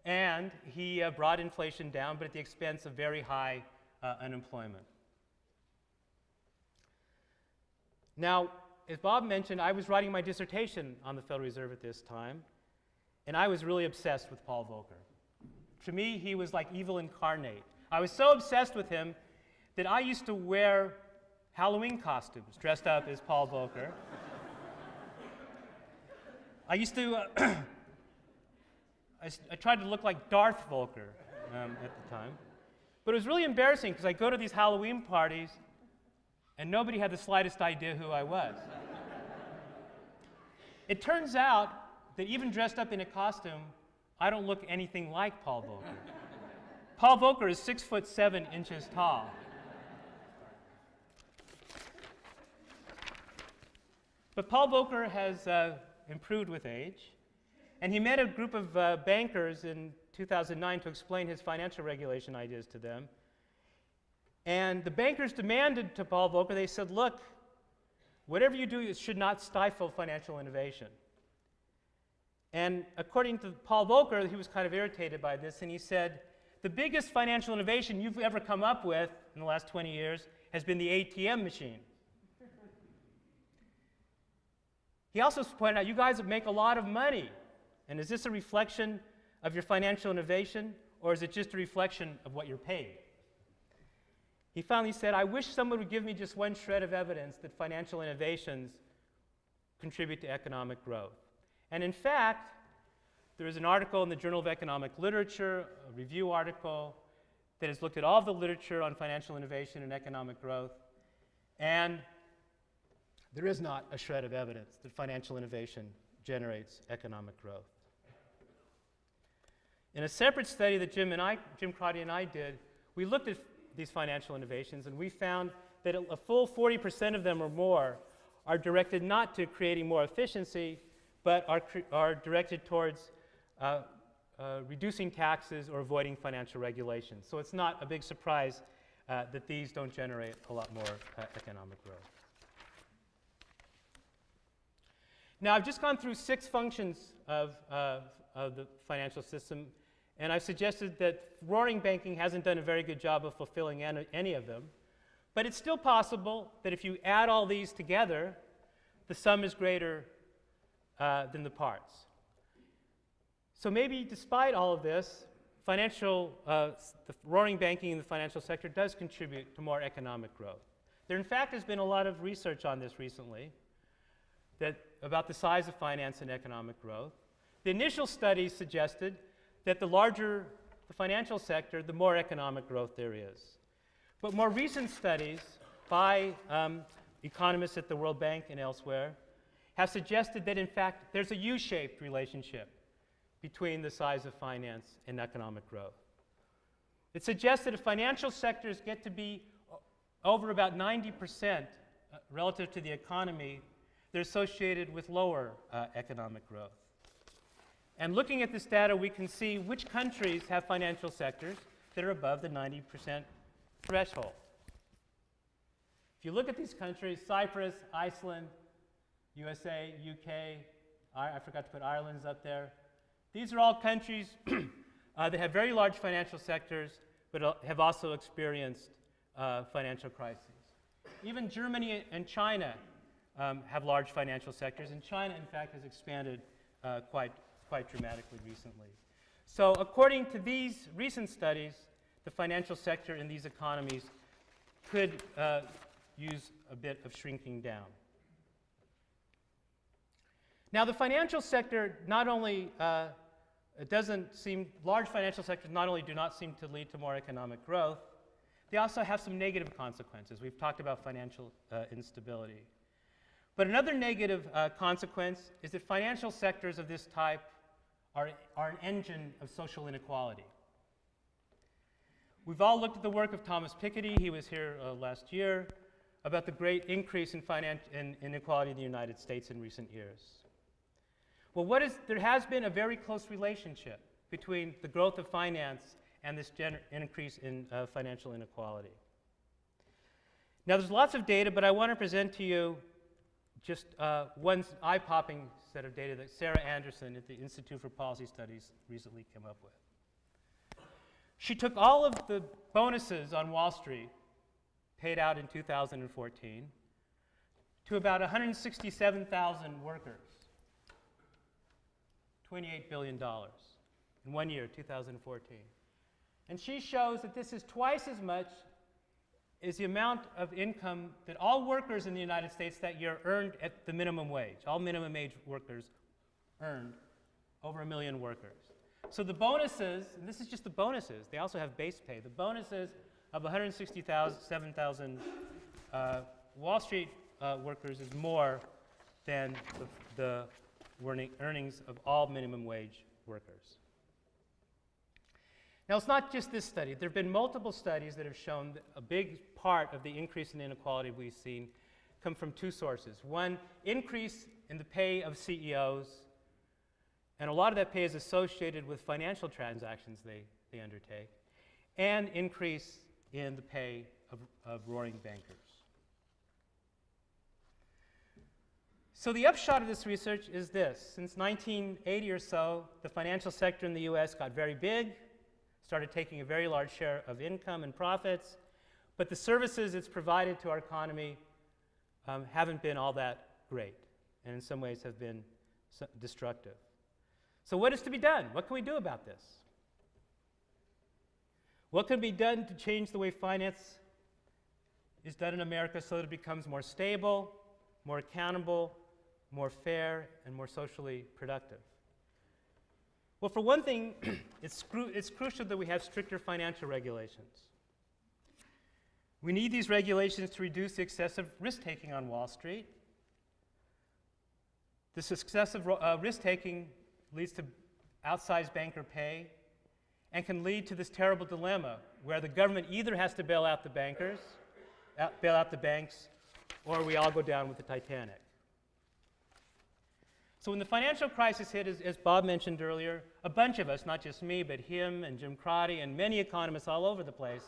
and he uh, brought inflation down, but at the expense of very high uh, unemployment. Now, as Bob mentioned, I was writing my dissertation on the Federal Reserve at this time, and I was really obsessed with Paul Volcker. To me, he was like evil incarnate. I was so obsessed with him that I used to wear Halloween costumes dressed up as Paul Volcker. I used to. (clears throat) I, I tried to look like Darth Volcker um, at the time. But it was really embarrassing because I go to these Halloween parties and nobody had the slightest idea who I was. it turns out that even dressed up in a costume, I don't look anything like Paul Volcker. Paul Volcker is six foot seven inches tall. But Paul Volcker has uh, improved with age. And he met a group of uh, bankers in 2009 to explain his financial regulation ideas to them. And the bankers demanded to Paul Volcker, they said, look, whatever you do, it should not stifle financial innovation. And according to Paul Volcker, he was kind of irritated by this, and he said, The biggest financial innovation you've ever come up with in the last 20 years has been the ATM machine. he also pointed out, You guys make a lot of money. And is this a reflection of your financial innovation, or is it just a reflection of what you're paid? He finally said, I wish someone would give me just one shred of evidence that financial innovations contribute to economic growth. And in fact, there is an article in the Journal of Economic Literature, a review article, that has looked at all of the literature on financial innovation and economic growth. And there is not a shred of evidence that financial innovation generates economic growth. In a separate study that Jim and I, Jim Crotty and I did, we looked at these financial innovations and we found that a full 40% of them or more are directed not to creating more efficiency, but are, are directed towards uh, uh, reducing taxes or avoiding financial regulations. So it's not a big surprise uh, that these don't generate a lot more uh, economic growth. Now, I've just gone through six functions of, of the financial system, and I've suggested that roaring banking hasn't done a very good job of fulfilling any, of them. But it's still possible that if you add all these together, the sum is greater uh, than the parts. So maybe despite all of this, financial, uh, the roaring banking in the financial sector does contribute to more economic growth. There, in fact, has been a lot of research on this recently that, about the size of finance and economic growth. The initial studies suggested that the larger the financial sector, the more economic growth there is. But more recent studies by um, economists at the World Bank and elsewhere have suggested that, in fact, there's a U shaped relationship between the size of finance and economic growth. It suggests that if financial sectors get to be over about 90% uh, relative to the economy, they're associated with lower uh, economic growth. And looking at this data, we can see which countries have financial sectors that are above the 90% threshold. If you look at these countries, Cyprus, Iceland, USA, UK, I, I forgot to put Ireland's up there. These are all countries (clears throat) uh, that have very large financial sectors, but have also experienced uh, financial crises. Even Germany and China um, have large financial sectors, and China, in fact, has expanded uh, quite, quite dramatically recently. So, according to these recent studies, the financial sector in these economies could uh, use a bit of shrinking down. Now, the financial sector not only uh, doesn't seem, large financial sectors not only do not seem to lead to more economic growth, they also have some negative consequences. We've talked about financial uh, instability. But another negative uh, consequence is that financial sectors of this type are, are an engine of social inequality. We've all looked at the work of Thomas Piketty, he was here uh, last year, about the great increase in, in inequality in the United States in recent years. Well, what is, there has been a very close relationship between the growth of finance and this increase in uh, financial inequality. Now, there's lots of data, but I want to present to you just uh, one eye popping set of data that Sarah Anderson at the Institute for Policy Studies recently came up with. She took all of the bonuses on Wall Street paid out in 2014 to about 167,000 workers. $28 billion in one year, 2014. And she shows that this is twice as much as the amount of income that all workers in the United States that year earned at the minimum wage. All minimum wage workers earned over a million workers. So the bonuses, and this is just the bonuses, they also have base pay. The bonuses of 167,000 uh, Wall Street uh, workers is more than the, the earnings of all minimum wage workers. Now, it's not just this study. There have been multiple studies that have shown that a big part of the increase in inequality we've seen come from two sources. One, increase in the pay of CEOs, and a lot of that pay is associated with financial transactions they, they undertake, and increase in the pay of, of roaring bankers. So the upshot of this research is this. Since 1980 or so, the financial sector in the US got very big, started taking a very large share of income and profits, but the services it's provided to our economy um, haven't been all that great, and in some ways have been destructive. So what is to be done? What can we do about this? What can be done to change the way finance is done in America so that it becomes more stable, more accountable, more fair, and more socially productive? Well, for one thing, (clears throat) it's, cru it's crucial that we have stricter financial regulations. We need these regulations to reduce the excessive risk taking on Wall Street. This excessive uh, risk taking leads to outsized banker pay and can lead to this terrible dilemma where the government either has to bail out the bankers, out, bail out the banks, or we all go down with the Titanic. So when the financial crisis hit, as, as, Bob mentioned earlier, a bunch of us, not just me, but him and Jim Crotty and many economists all over the place,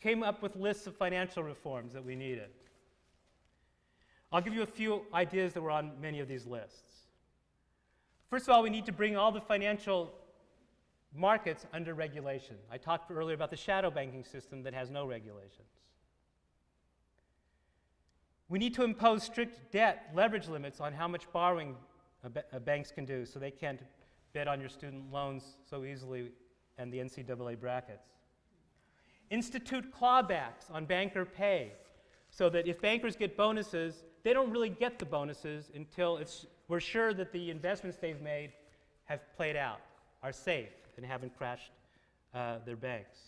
came up with lists of financial reforms that we needed. I'll give you a few ideas that were on many of these lists. First of all, we need to bring all the financial markets under regulation. I talked earlier about the shadow banking system that has no regulations. We need to impose strict debt leverage limits on how much borrowing banks can do so they can't bet on your student loans so easily and the NCAA brackets. Institute clawbacks on banker pay so that if bankers get bonuses, they don't really get the bonuses until it's we're sure that the investments they've made have played out, are safe, and haven't crashed uh, their banks.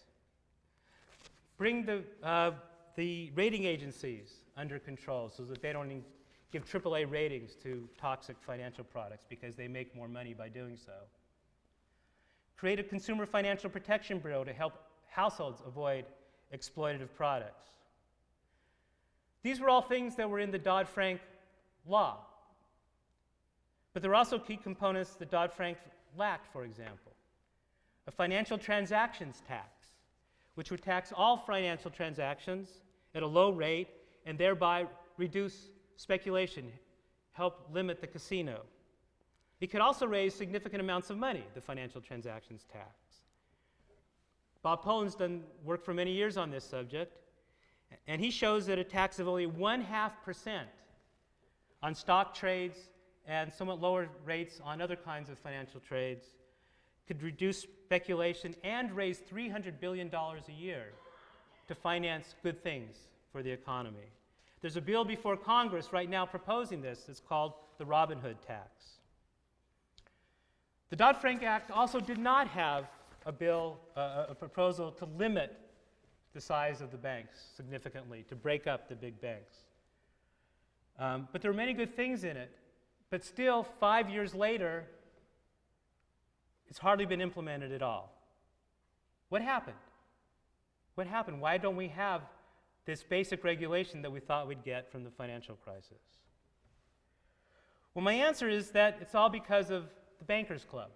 Bring the, uh, the rating agencies under control so that they don't give AAA ratings to toxic financial products because they make more money by doing so. Create a Consumer Financial Protection Bureau to help households avoid exploitative products. These were all things that were in the Dodd Frank law. But there are also key components that Dodd Frank lacked, for example. A financial transactions tax, which would tax all financial transactions at a low rate and thereby reduce speculation, help limit the casino. It could also raise significant amounts of money, the financial transactions tax. Bob Pollin's done work for many years on this subject, and he shows that a tax of only one half percent on stock trades and somewhat lower rates on other kinds of financial trades could reduce speculation and raise $300 billion a year to finance good things for the economy. There's a bill before Congress right now proposing this. It's called the Robin Hood tax. The Dodd Frank Act also did not have a bill, uh, a proposal to limit the size of the banks significantly, to break up the big banks. Um, but there are many good things in it. But still, five years later, it's hardly been implemented at all. What happened? What happened? Why don't we have this basic regulation that we thought we'd get from the financial crisis? Well, my answer is that it's all because of the Bankers Club.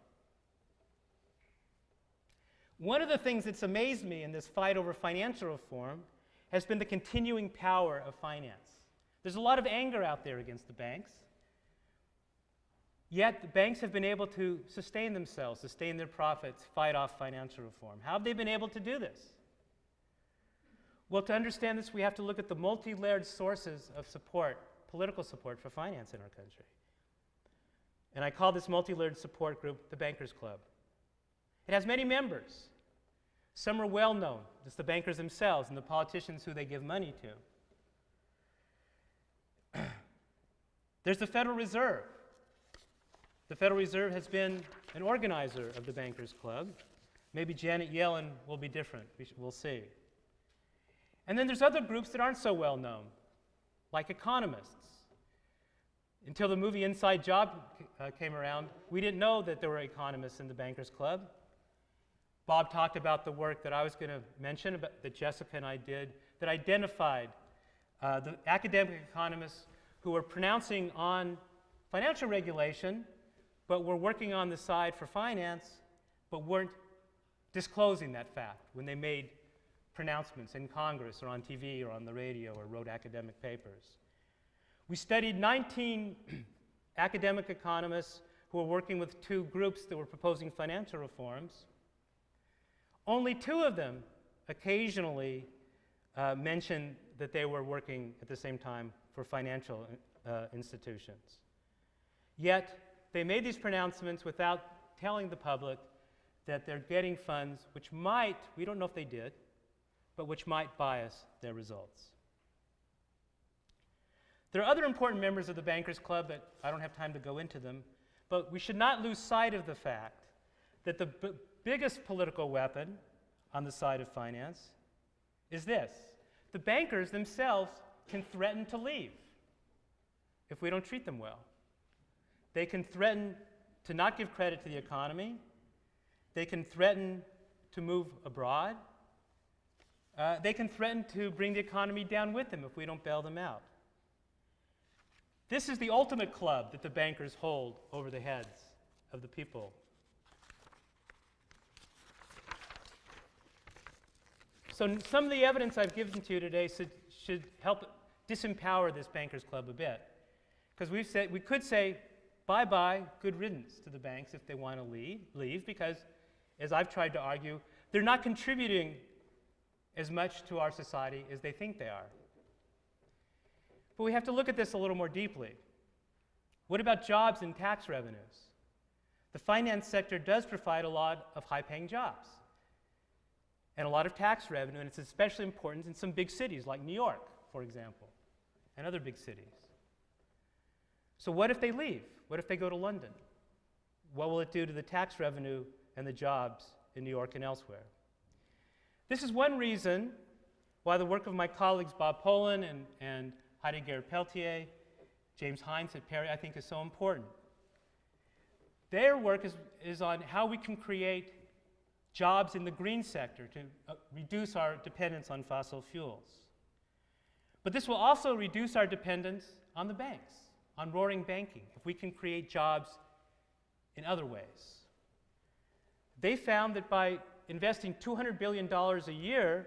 One of the things that's amazed me in this fight over financial reform has been the continuing power of finance. There's a lot of anger out there against the banks. Yet the banks have been able to sustain themselves, sustain their profits, fight off financial reform. How have they been able to do this? Well, to understand this, we have to look at the multi layered sources of support, political support for finance in our country. And I call this multi layered support group the Bankers Club. It has many members. Some are well known, just the bankers themselves and the politicians who they give money to. (clears throat) There's the Federal Reserve. The Federal Reserve has been an organizer of the Bankers Club. Maybe Janet Yellen will be different. We'll see. And then there's other groups that aren't so well known, like economists. Until the movie Inside Job uh, came around, we didn't know that there were economists in the Bankers Club. Bob talked about the work that I was going to mention about, that Jessica and I did that identified uh, the academic economists who were pronouncing on financial regulation, but were working on the side for finance, but weren't disclosing that fact when they made pronouncements in Congress or on TV or on the radio or wrote academic papers. We studied 19 (clears throat) academic economists who were working with two groups that were proposing financial reforms. Only two of them occasionally uh, mentioned that they were working at the same time for financial uh, institutions. Yet, they made these pronouncements without telling the public that they're getting funds which might, we don't know if they did, but which might bias their results. There are other important members of the Bankers Club that I don't have time to go into them, but we should not lose sight of the fact that the biggest political weapon on the side of finance is this the bankers themselves can threaten to leave if we don't treat them well. They can threaten to not give credit to the economy, they can threaten to move abroad, uh, they can threaten to bring the economy down with them if we don't bail them out. This is the ultimate club that the bankers hold over the heads of the people. So, some of the evidence I've given to you today should, should help disempower this bankers club a bit. Because we've said, we could say, bye bye, good riddance to the banks if they want to leave, leave, because, as I've tried to argue, they're not contributing as much to our society as they think they are. But we have to look at this a little more deeply. What about jobs and tax revenues? The finance sector does provide a lot of high paying jobs and a lot of tax revenue, and it's especially important in some big cities like New York, for example, and other big cities. So, what if they leave? What if they go to London? What will it do to the tax revenue and the jobs in New York and elsewhere? This is one reason why the work of my colleagues Bob Pollin and, and Heidi Garrett Peltier, James Heintz at PERI, I think is so important. Their work is, is on how we can create jobs in the green sector to uh, reduce our dependence on fossil fuels. But this will also reduce our dependence on the banks, on roaring banking, if we can create jobs in other ways. They found that by investing $200 billion a year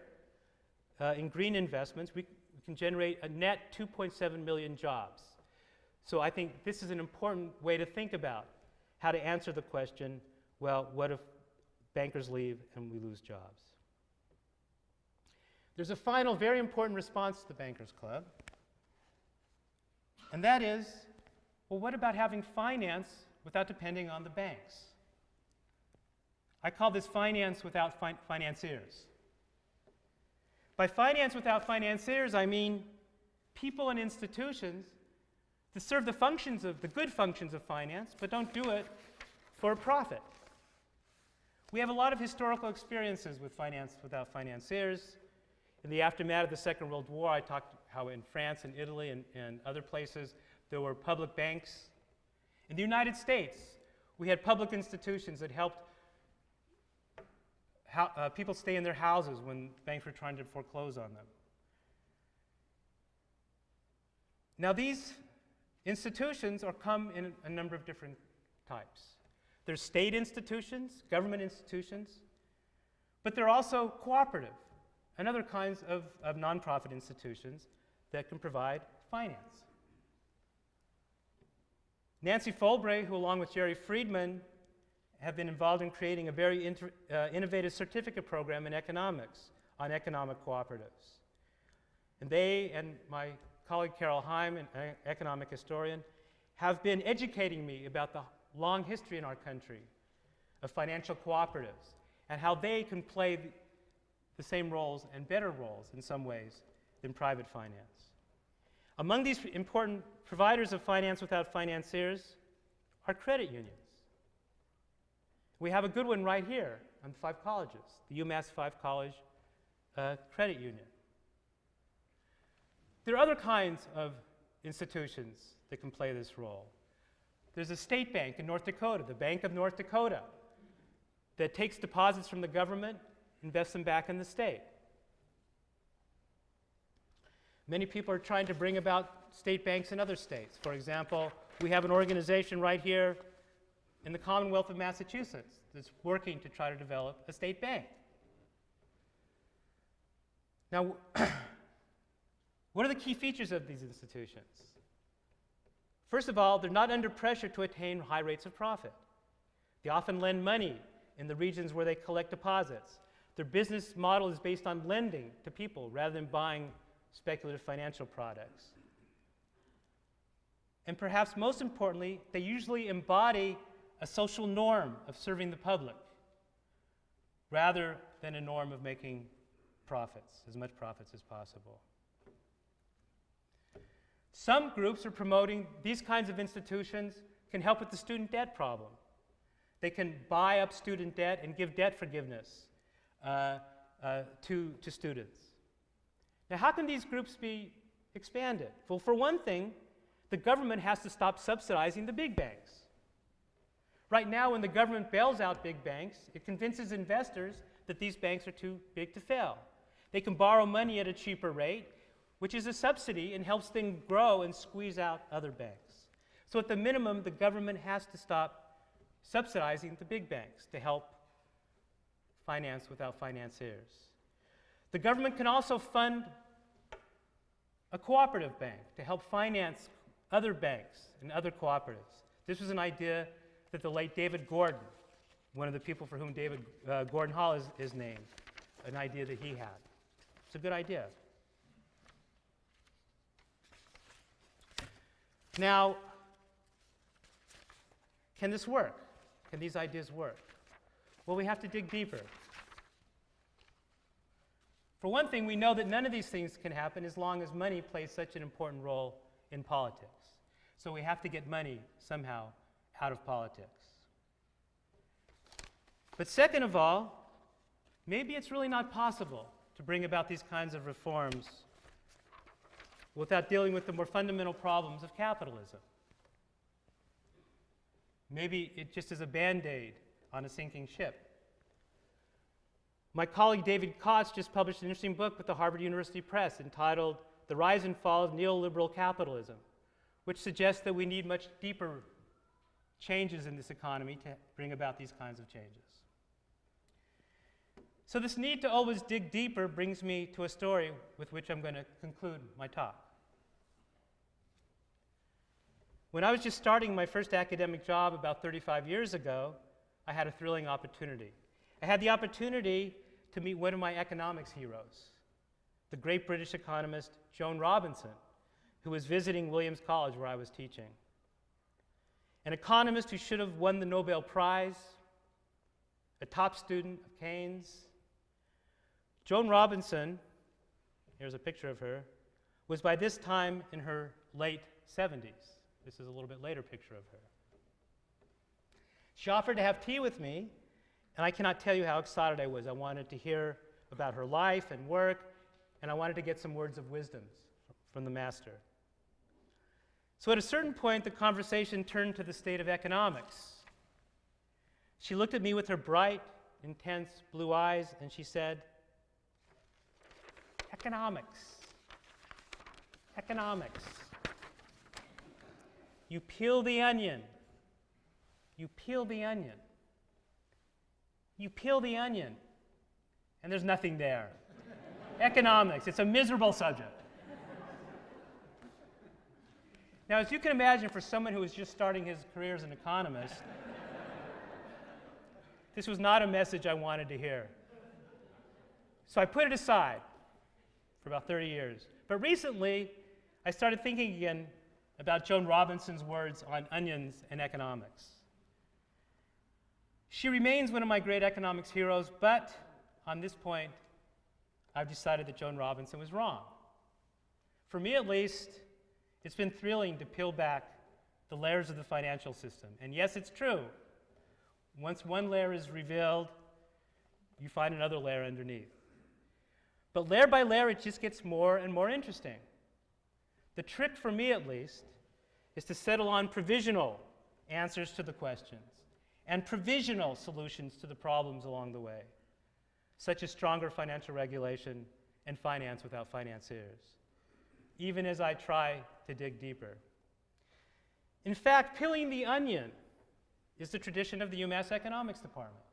uh, in green investments, we, we can generate a net 2.7 million jobs. So I think this is an important way to think about how to answer the question well, what if bankers leave and we lose jobs? There's a final, very important response to the Bankers Club, and that is well, what about having finance without depending on the banks? I call this finance without fin- financiers. By finance without financiers, I mean people and institutions that serve the functions of the good functions of finance, but don't do it for a profit. We have a lot of historical experiences with finance without financiers. In the aftermath of the Second World War, I talked how in France and Italy and, and other places there were public banks. In the United States, we had public institutions that helped how, uh, people stay in their houses when banks were trying to foreclose on them. Now, these institutions are come in a number of different types. There's state institutions, government institutions, but there are also cooperative and other kinds of, of nonprofit institutions that can provide finance. Nancy Folbre, who along with Jerry Friedman have been involved in creating a very uh, innovative certificate program in economics on economic cooperatives. And they and my colleague Carol Heim, an economic historian, have been educating me about the long history in our country of financial cooperatives and how they can play the same roles and better roles in some ways than private finance. Among these important providers of finance without financiers are credit unions. We have a good one right here on the five colleges, the UMass Five College uh, Credit Union. There are other kinds of institutions that can play this role. There's a state bank in North Dakota, the Bank of North Dakota, that takes deposits from the government, invests them back in the state. Many people are trying to bring about state banks in other states. For example, we have an organization right here in the Commonwealth of Massachusetts that's working to try to develop a state bank. Now, (clears throat) what are the key features of these institutions? First of all, they're not under pressure to attain high rates of profit. They often lend money in the regions where they collect deposits. Their business model is based on lending to people rather than buying speculative financial products. And perhaps most importantly, they usually embody a social norm of serving the public rather than a norm of making profits, as much profits as possible. Some groups are promoting these kinds of institutions can help with the student debt problem. They can buy up student debt and give debt forgiveness uh, uh, to, to students. Now, how can these groups be expanded? Well, for one thing, the government has to stop subsidizing the big banks. Right now, when the government bails out big banks, it convinces investors that these banks are too big to fail. They can borrow money at a cheaper rate, which is a subsidy and helps them grow and squeeze out other banks. So, at the minimum, the government has to stop subsidizing the big banks to help finance without financiers. The government can also fund a cooperative bank to help finance other banks and other cooperatives. This was an idea that the late David Gordon, one of the people for whom David uh, Gordon Hall is, is named, an idea that he had. It's a good idea. Now, can this work? Can these ideas work? Well, we have to dig deeper. For one thing, we know that none of these things can happen as long as money plays such an important role in politics. So we have to get money somehow out of politics. But second of all, maybe it's really not possible to bring about these kinds of reforms without dealing with the more fundamental problems of capitalism. Maybe it just is a band aid on a sinking ship. My colleague David Kotz just published an interesting book with the Harvard University Press entitled The Rise and Fall of Neoliberal Capitalism, which suggests that we need much deeper changes in this economy to bring about these kinds of changes. So, this need to always dig deeper brings me to a story with which I'm going to conclude my talk. When I was just starting my first academic job about 35 years ago, I had a thrilling opportunity. I had the opportunity to meet one of my economics heroes, the great British economist Joan Robinson, who was visiting Williams College where I was teaching. An economist who should have won the Nobel Prize, a top student of Keynes. Joan Robinson, here's a picture of her, was by this time in her late 70s. This is a little bit later picture of her. She offered to have tea with me, and I cannot tell you how excited I was. I wanted to hear about her life and work, and I wanted to get some words of wisdom from the master. So at a certain point, the conversation turned to the state of economics. She looked at me with her bright, intense blue eyes, and she said, Economics. Economics. You peel the onion. You peel the onion. You peel the onion, and there's nothing there. Economics, it's a miserable subject. Now, as you can imagine, for someone who was just starting his career as an economist, this was not a message I wanted to hear. So I put it aside for about 30 years. But recently, I started thinking again about Joan Robinson's words on onions and economics. She remains one of my great economics heroes, but on this point, I've decided that Joan Robinson was wrong. For me, at least, it's been thrilling to peel back the layers of the financial system. And yes, it's true. Once one layer is revealed, you find another layer underneath. But layer by layer, it just gets more and more interesting. The trick, for me at least, is to settle on provisional answers to the questions and provisional solutions to the problems along the way, such as stronger financial regulation and finance without financiers even as I try to dig deeper. In fact, peeling the onion is the tradition of the UMass Economics Department.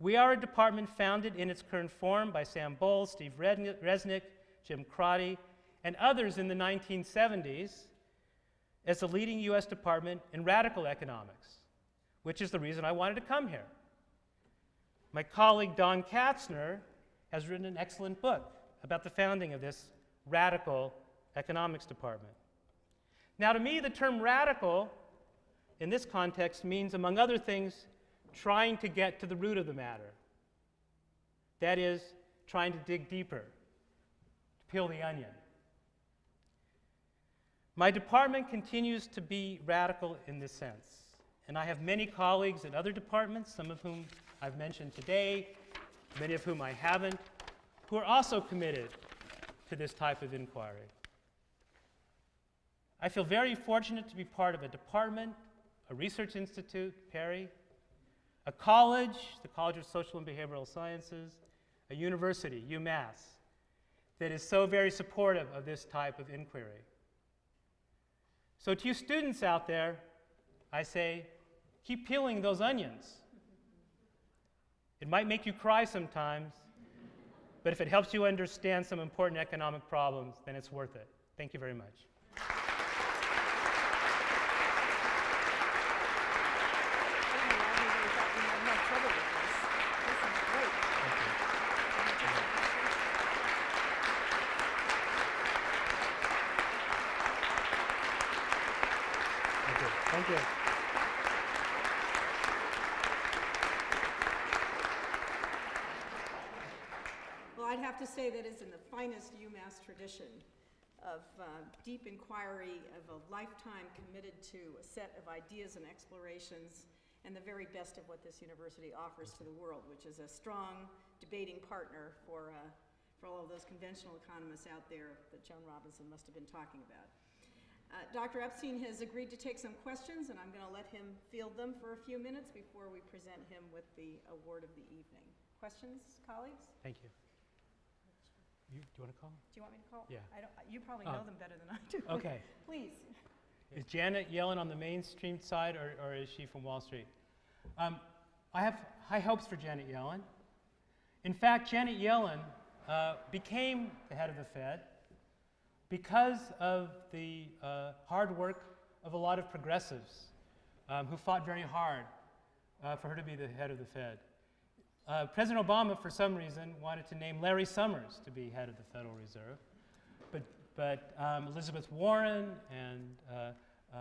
We are a department founded in its current form by Sam Bowles, Steve Resnick, Jim Crotty, and others in the 1970s as the leading U.S. department in radical economics, which is the reason I wanted to come here. My colleague Don Katzner has written an excellent book about the founding of this radical economics department. Now, to me, the term radical in this context means, among other things, trying to get to the root of the matter. That is, trying to dig deeper, to peel the onion. My department continues to be radical in this sense, and I have many colleagues in other departments, some of whom I've mentioned today, many of whom I haven't, who are also committed to this type of inquiry. I feel very fortunate to be part of a department, a research institute, PERI, a college, the College of Social and Behavioral Sciences, a university, UMass, that is so very supportive of this type of inquiry. So, to you students out there, I say, keep peeling those onions. It might make you cry sometimes, but if it helps you understand some important economic problems, then it's worth it. Thank you very much. Thank you. Thank you. Well, I'd have to say that is in the UMass tradition of uh, deep inquiry, of a lifetime committed to a set of ideas and explorations, and the very best of what this university offers to the world, which is a strong debating partner for, uh, for all of those conventional economists out there that Joan Robinson must have been talking about. Uh, Dr. Epstein has agreed to take some questions, and I'm going to let him field them for a few minutes before we present him with the award of the evening. Questions, colleagues? Thank you. You, do you want to call? Do you want me to call? Yeah. I don't, you probably Oh. know them better than I do. (laughs) Okay. Please. Is Janet Yellen on the mainstream side, or, or is she from Wall Street? Um, I have high hopes for Janet Yellen. In fact, Janet Yellen uh, became the head of the Fed because of the uh, hard work of a lot of progressives um, who fought very hard uh, for her to be the head of the Fed. Uh, President Obama, for some reason, wanted to name Larry Summers to be head of the Federal Reserve. But, but um, Elizabeth Warren and uh, uh,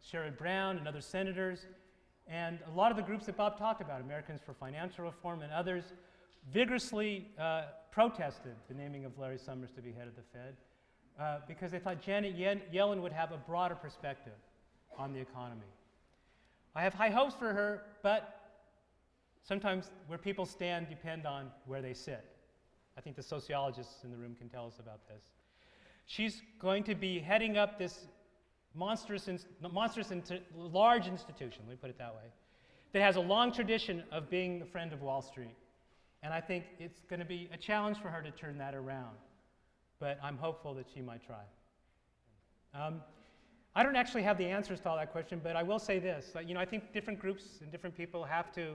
Sherrod Brown and other senators, and a lot of the groups that Bob talked about, Americans for Financial Reform and others, vigorously uh, protested the naming of Larry Summers to be head of the Fed uh, because they thought Janet Yellen would have a broader perspective on the economy. I have high hopes for her, but sometimes where people stand depend on where they sit. I think the sociologists in the room can tell us about this. She's going to be heading up this monstrous, monstrous large institution, let me put it that way, that has a long tradition of being the friend of Wall Street. And I think it's going to be a challenge for her to turn that around. But I'm hopeful that she might try. Um, I don't actually have the answers to all that question, but I will say this. That, you know, I think different groups and different people have to,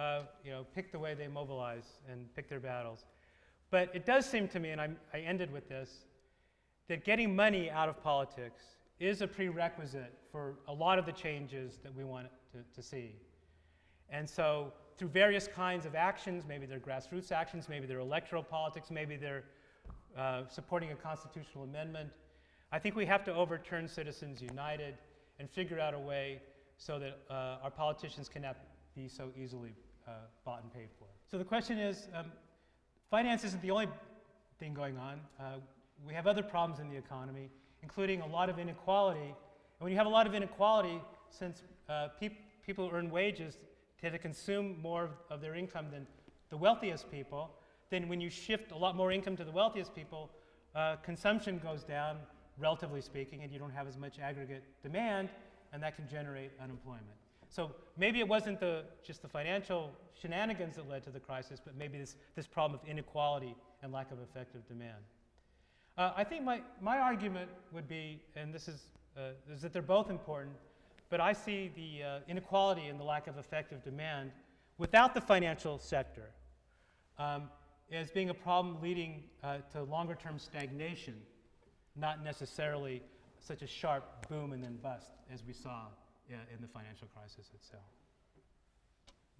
uh, you know, pick the way they mobilize and pick their battles. But it does seem to me, and I'm, I ended with this, that getting money out of politics is a prerequisite for a lot of the changes that we want to, to see. And so, through various kinds of actions, maybe they're grassroots actions, maybe they're electoral politics, maybe they're uh, supporting a constitutional amendment, I think we have to overturn Citizens United and figure out a way so that uh, our politicians cannot be so easily uh, bought and paid for. So the question is um, finance isn't the only thing going on. Uh, we have other problems in the economy, including a lot of inequality. And when you have a lot of inequality, since uh, peop people who earn wages tend to consume more of their income than the wealthiest people, then when you shift a lot more income to the wealthiest people, uh, consumption goes down, relatively speaking, and you don't have as much aggregate demand, and that can generate unemployment. So maybe it wasn't the, just the financial shenanigans that led to the crisis, but maybe this, this problem of inequality and lack of effective demand. Uh, I think my, my argument would be, and this is, uh, is that they're both important, but I see the uh, inequality and the lack of effective demand without the financial sector um, as being a problem leading uh, to longer term stagnation, not necessarily such a sharp boom and then bust as we saw in the financial crisis itself.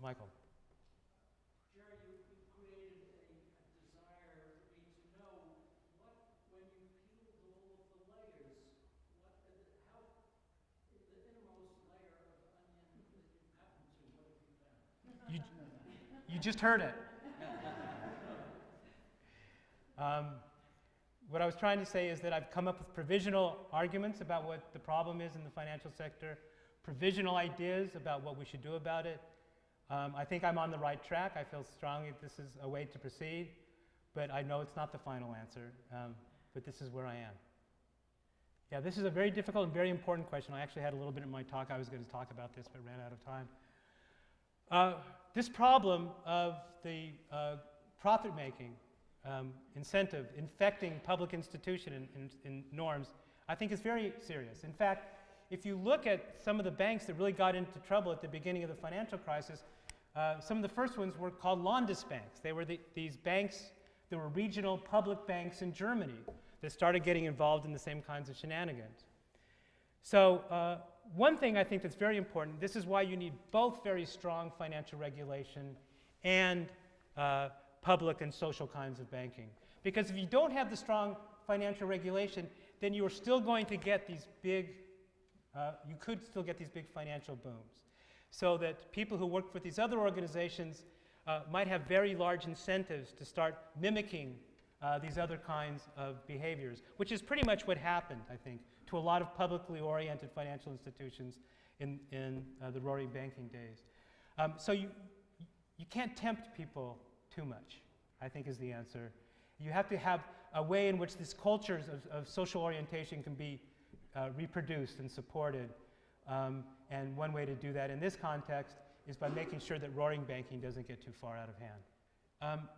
Michael. Jerry, you, created a, a desire for me to know what, when you peeled all of the layers, what, how, the innermost layer of onion that you what have you found? You, you just heard it. Um, what I was trying to say is that I've come up with provisional arguments about what the problem is in the financial sector, provisional ideas about what we should do about it. Um, I think I'm on the right track. I feel strongly that this is a way to proceed, but I know it's not the final answer. Um, but this is where I am. Yeah, this is a very difficult and very important question. I actually had a little bit in my talk. I was going to talk about this, but ran out of time. Uh, this problem of the uh, profit making um, incentive infecting public institution and, and, and norms, I think is very serious. In fact, if you look at some of the banks that really got into trouble at the beginning of the financial crisis, uh, some of the first ones were called Landesbanks. They were the, these banks that were regional public banks in Germany that started getting involved in the same kinds of shenanigans. So, uh, one thing I think that's very important this is why you need both very strong financial regulation and uh, public and social kinds of banking. Because if you don't have the strong financial regulation, then you are still going to get these big, uh, you could still get these big financial booms. So that people who work for these other organizations uh, might have very large incentives to start mimicking uh, these other kinds of behaviors, which is pretty much what happened, I think, to a lot of publicly oriented financial institutions in, in uh, the roaring banking days. Um, so you, you can't tempt people too much, I think is the answer. You have to have a way in which these cultures of, of social orientation can be uh, reproduced and supported. Um, and one way to do that in this context is by making sure that roaring banking doesn't get too far out of hand. Um,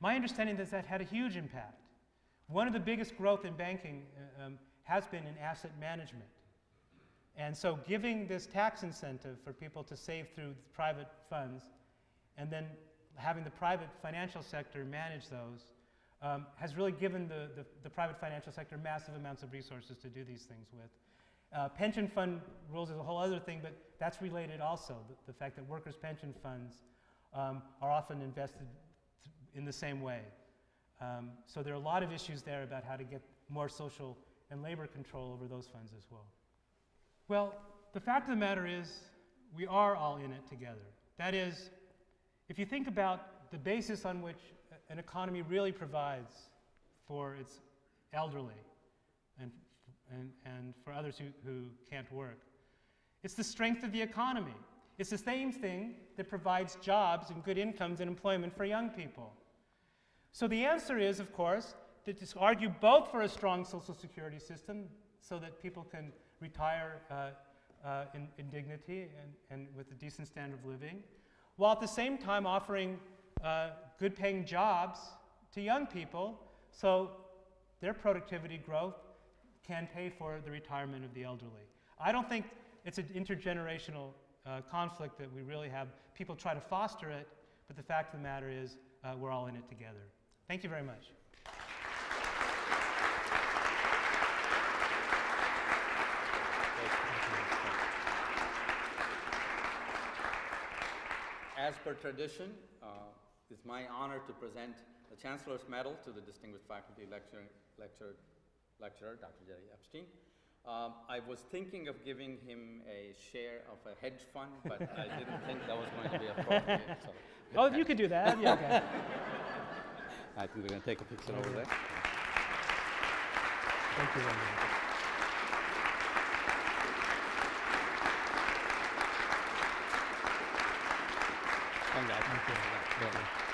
my understanding is that had a huge impact. One of the biggest growth in banking uh, um, has been in asset management. And so giving this tax incentive for people to save through private funds and then having the private financial sector manage those um, has really given the, the, the, private financial sector massive amounts of resources to do these things with. Uh, pension fund rules is a whole other thing, but that's related also. The, the fact that workers' pension funds um, are often invested in the same way. Um, so there are a lot of issues there about how to get more social and labor control over those funds as well. Well, the fact of the matter is, we are all in it together. That is, if you think about the basis on which an economy really provides for its elderly and, and, and for others who, who can't work, it's the strength of the economy. It's the same thing that provides jobs and good incomes and employment for young people. So the answer is, of course, to argue both for a strong social security system so that people can retire uh, uh, in, in, dignity and, and, with a decent standard of living, while at the same time offering uh, good paying jobs to young people so their productivity growth can pay for the retirement of the elderly. I don't think it's an intergenerational uh, conflict that we really have. People try to foster it, but the fact of the matter is uh, we're all in it together. Thank you very much. As per tradition, uh, it's my honor to present the Chancellor's Medal to the distinguished faculty lecturer, lecturer, lecturer Dr. Jerry Epstein. Um, I was thinking of giving him a share of a hedge fund, but I didn't think that was going to be appropriate. So (laughs) oh, you could do that. Yeah, okay. (laughs) I think we're going to take a picture over there. Thank you very much. Thank you. You.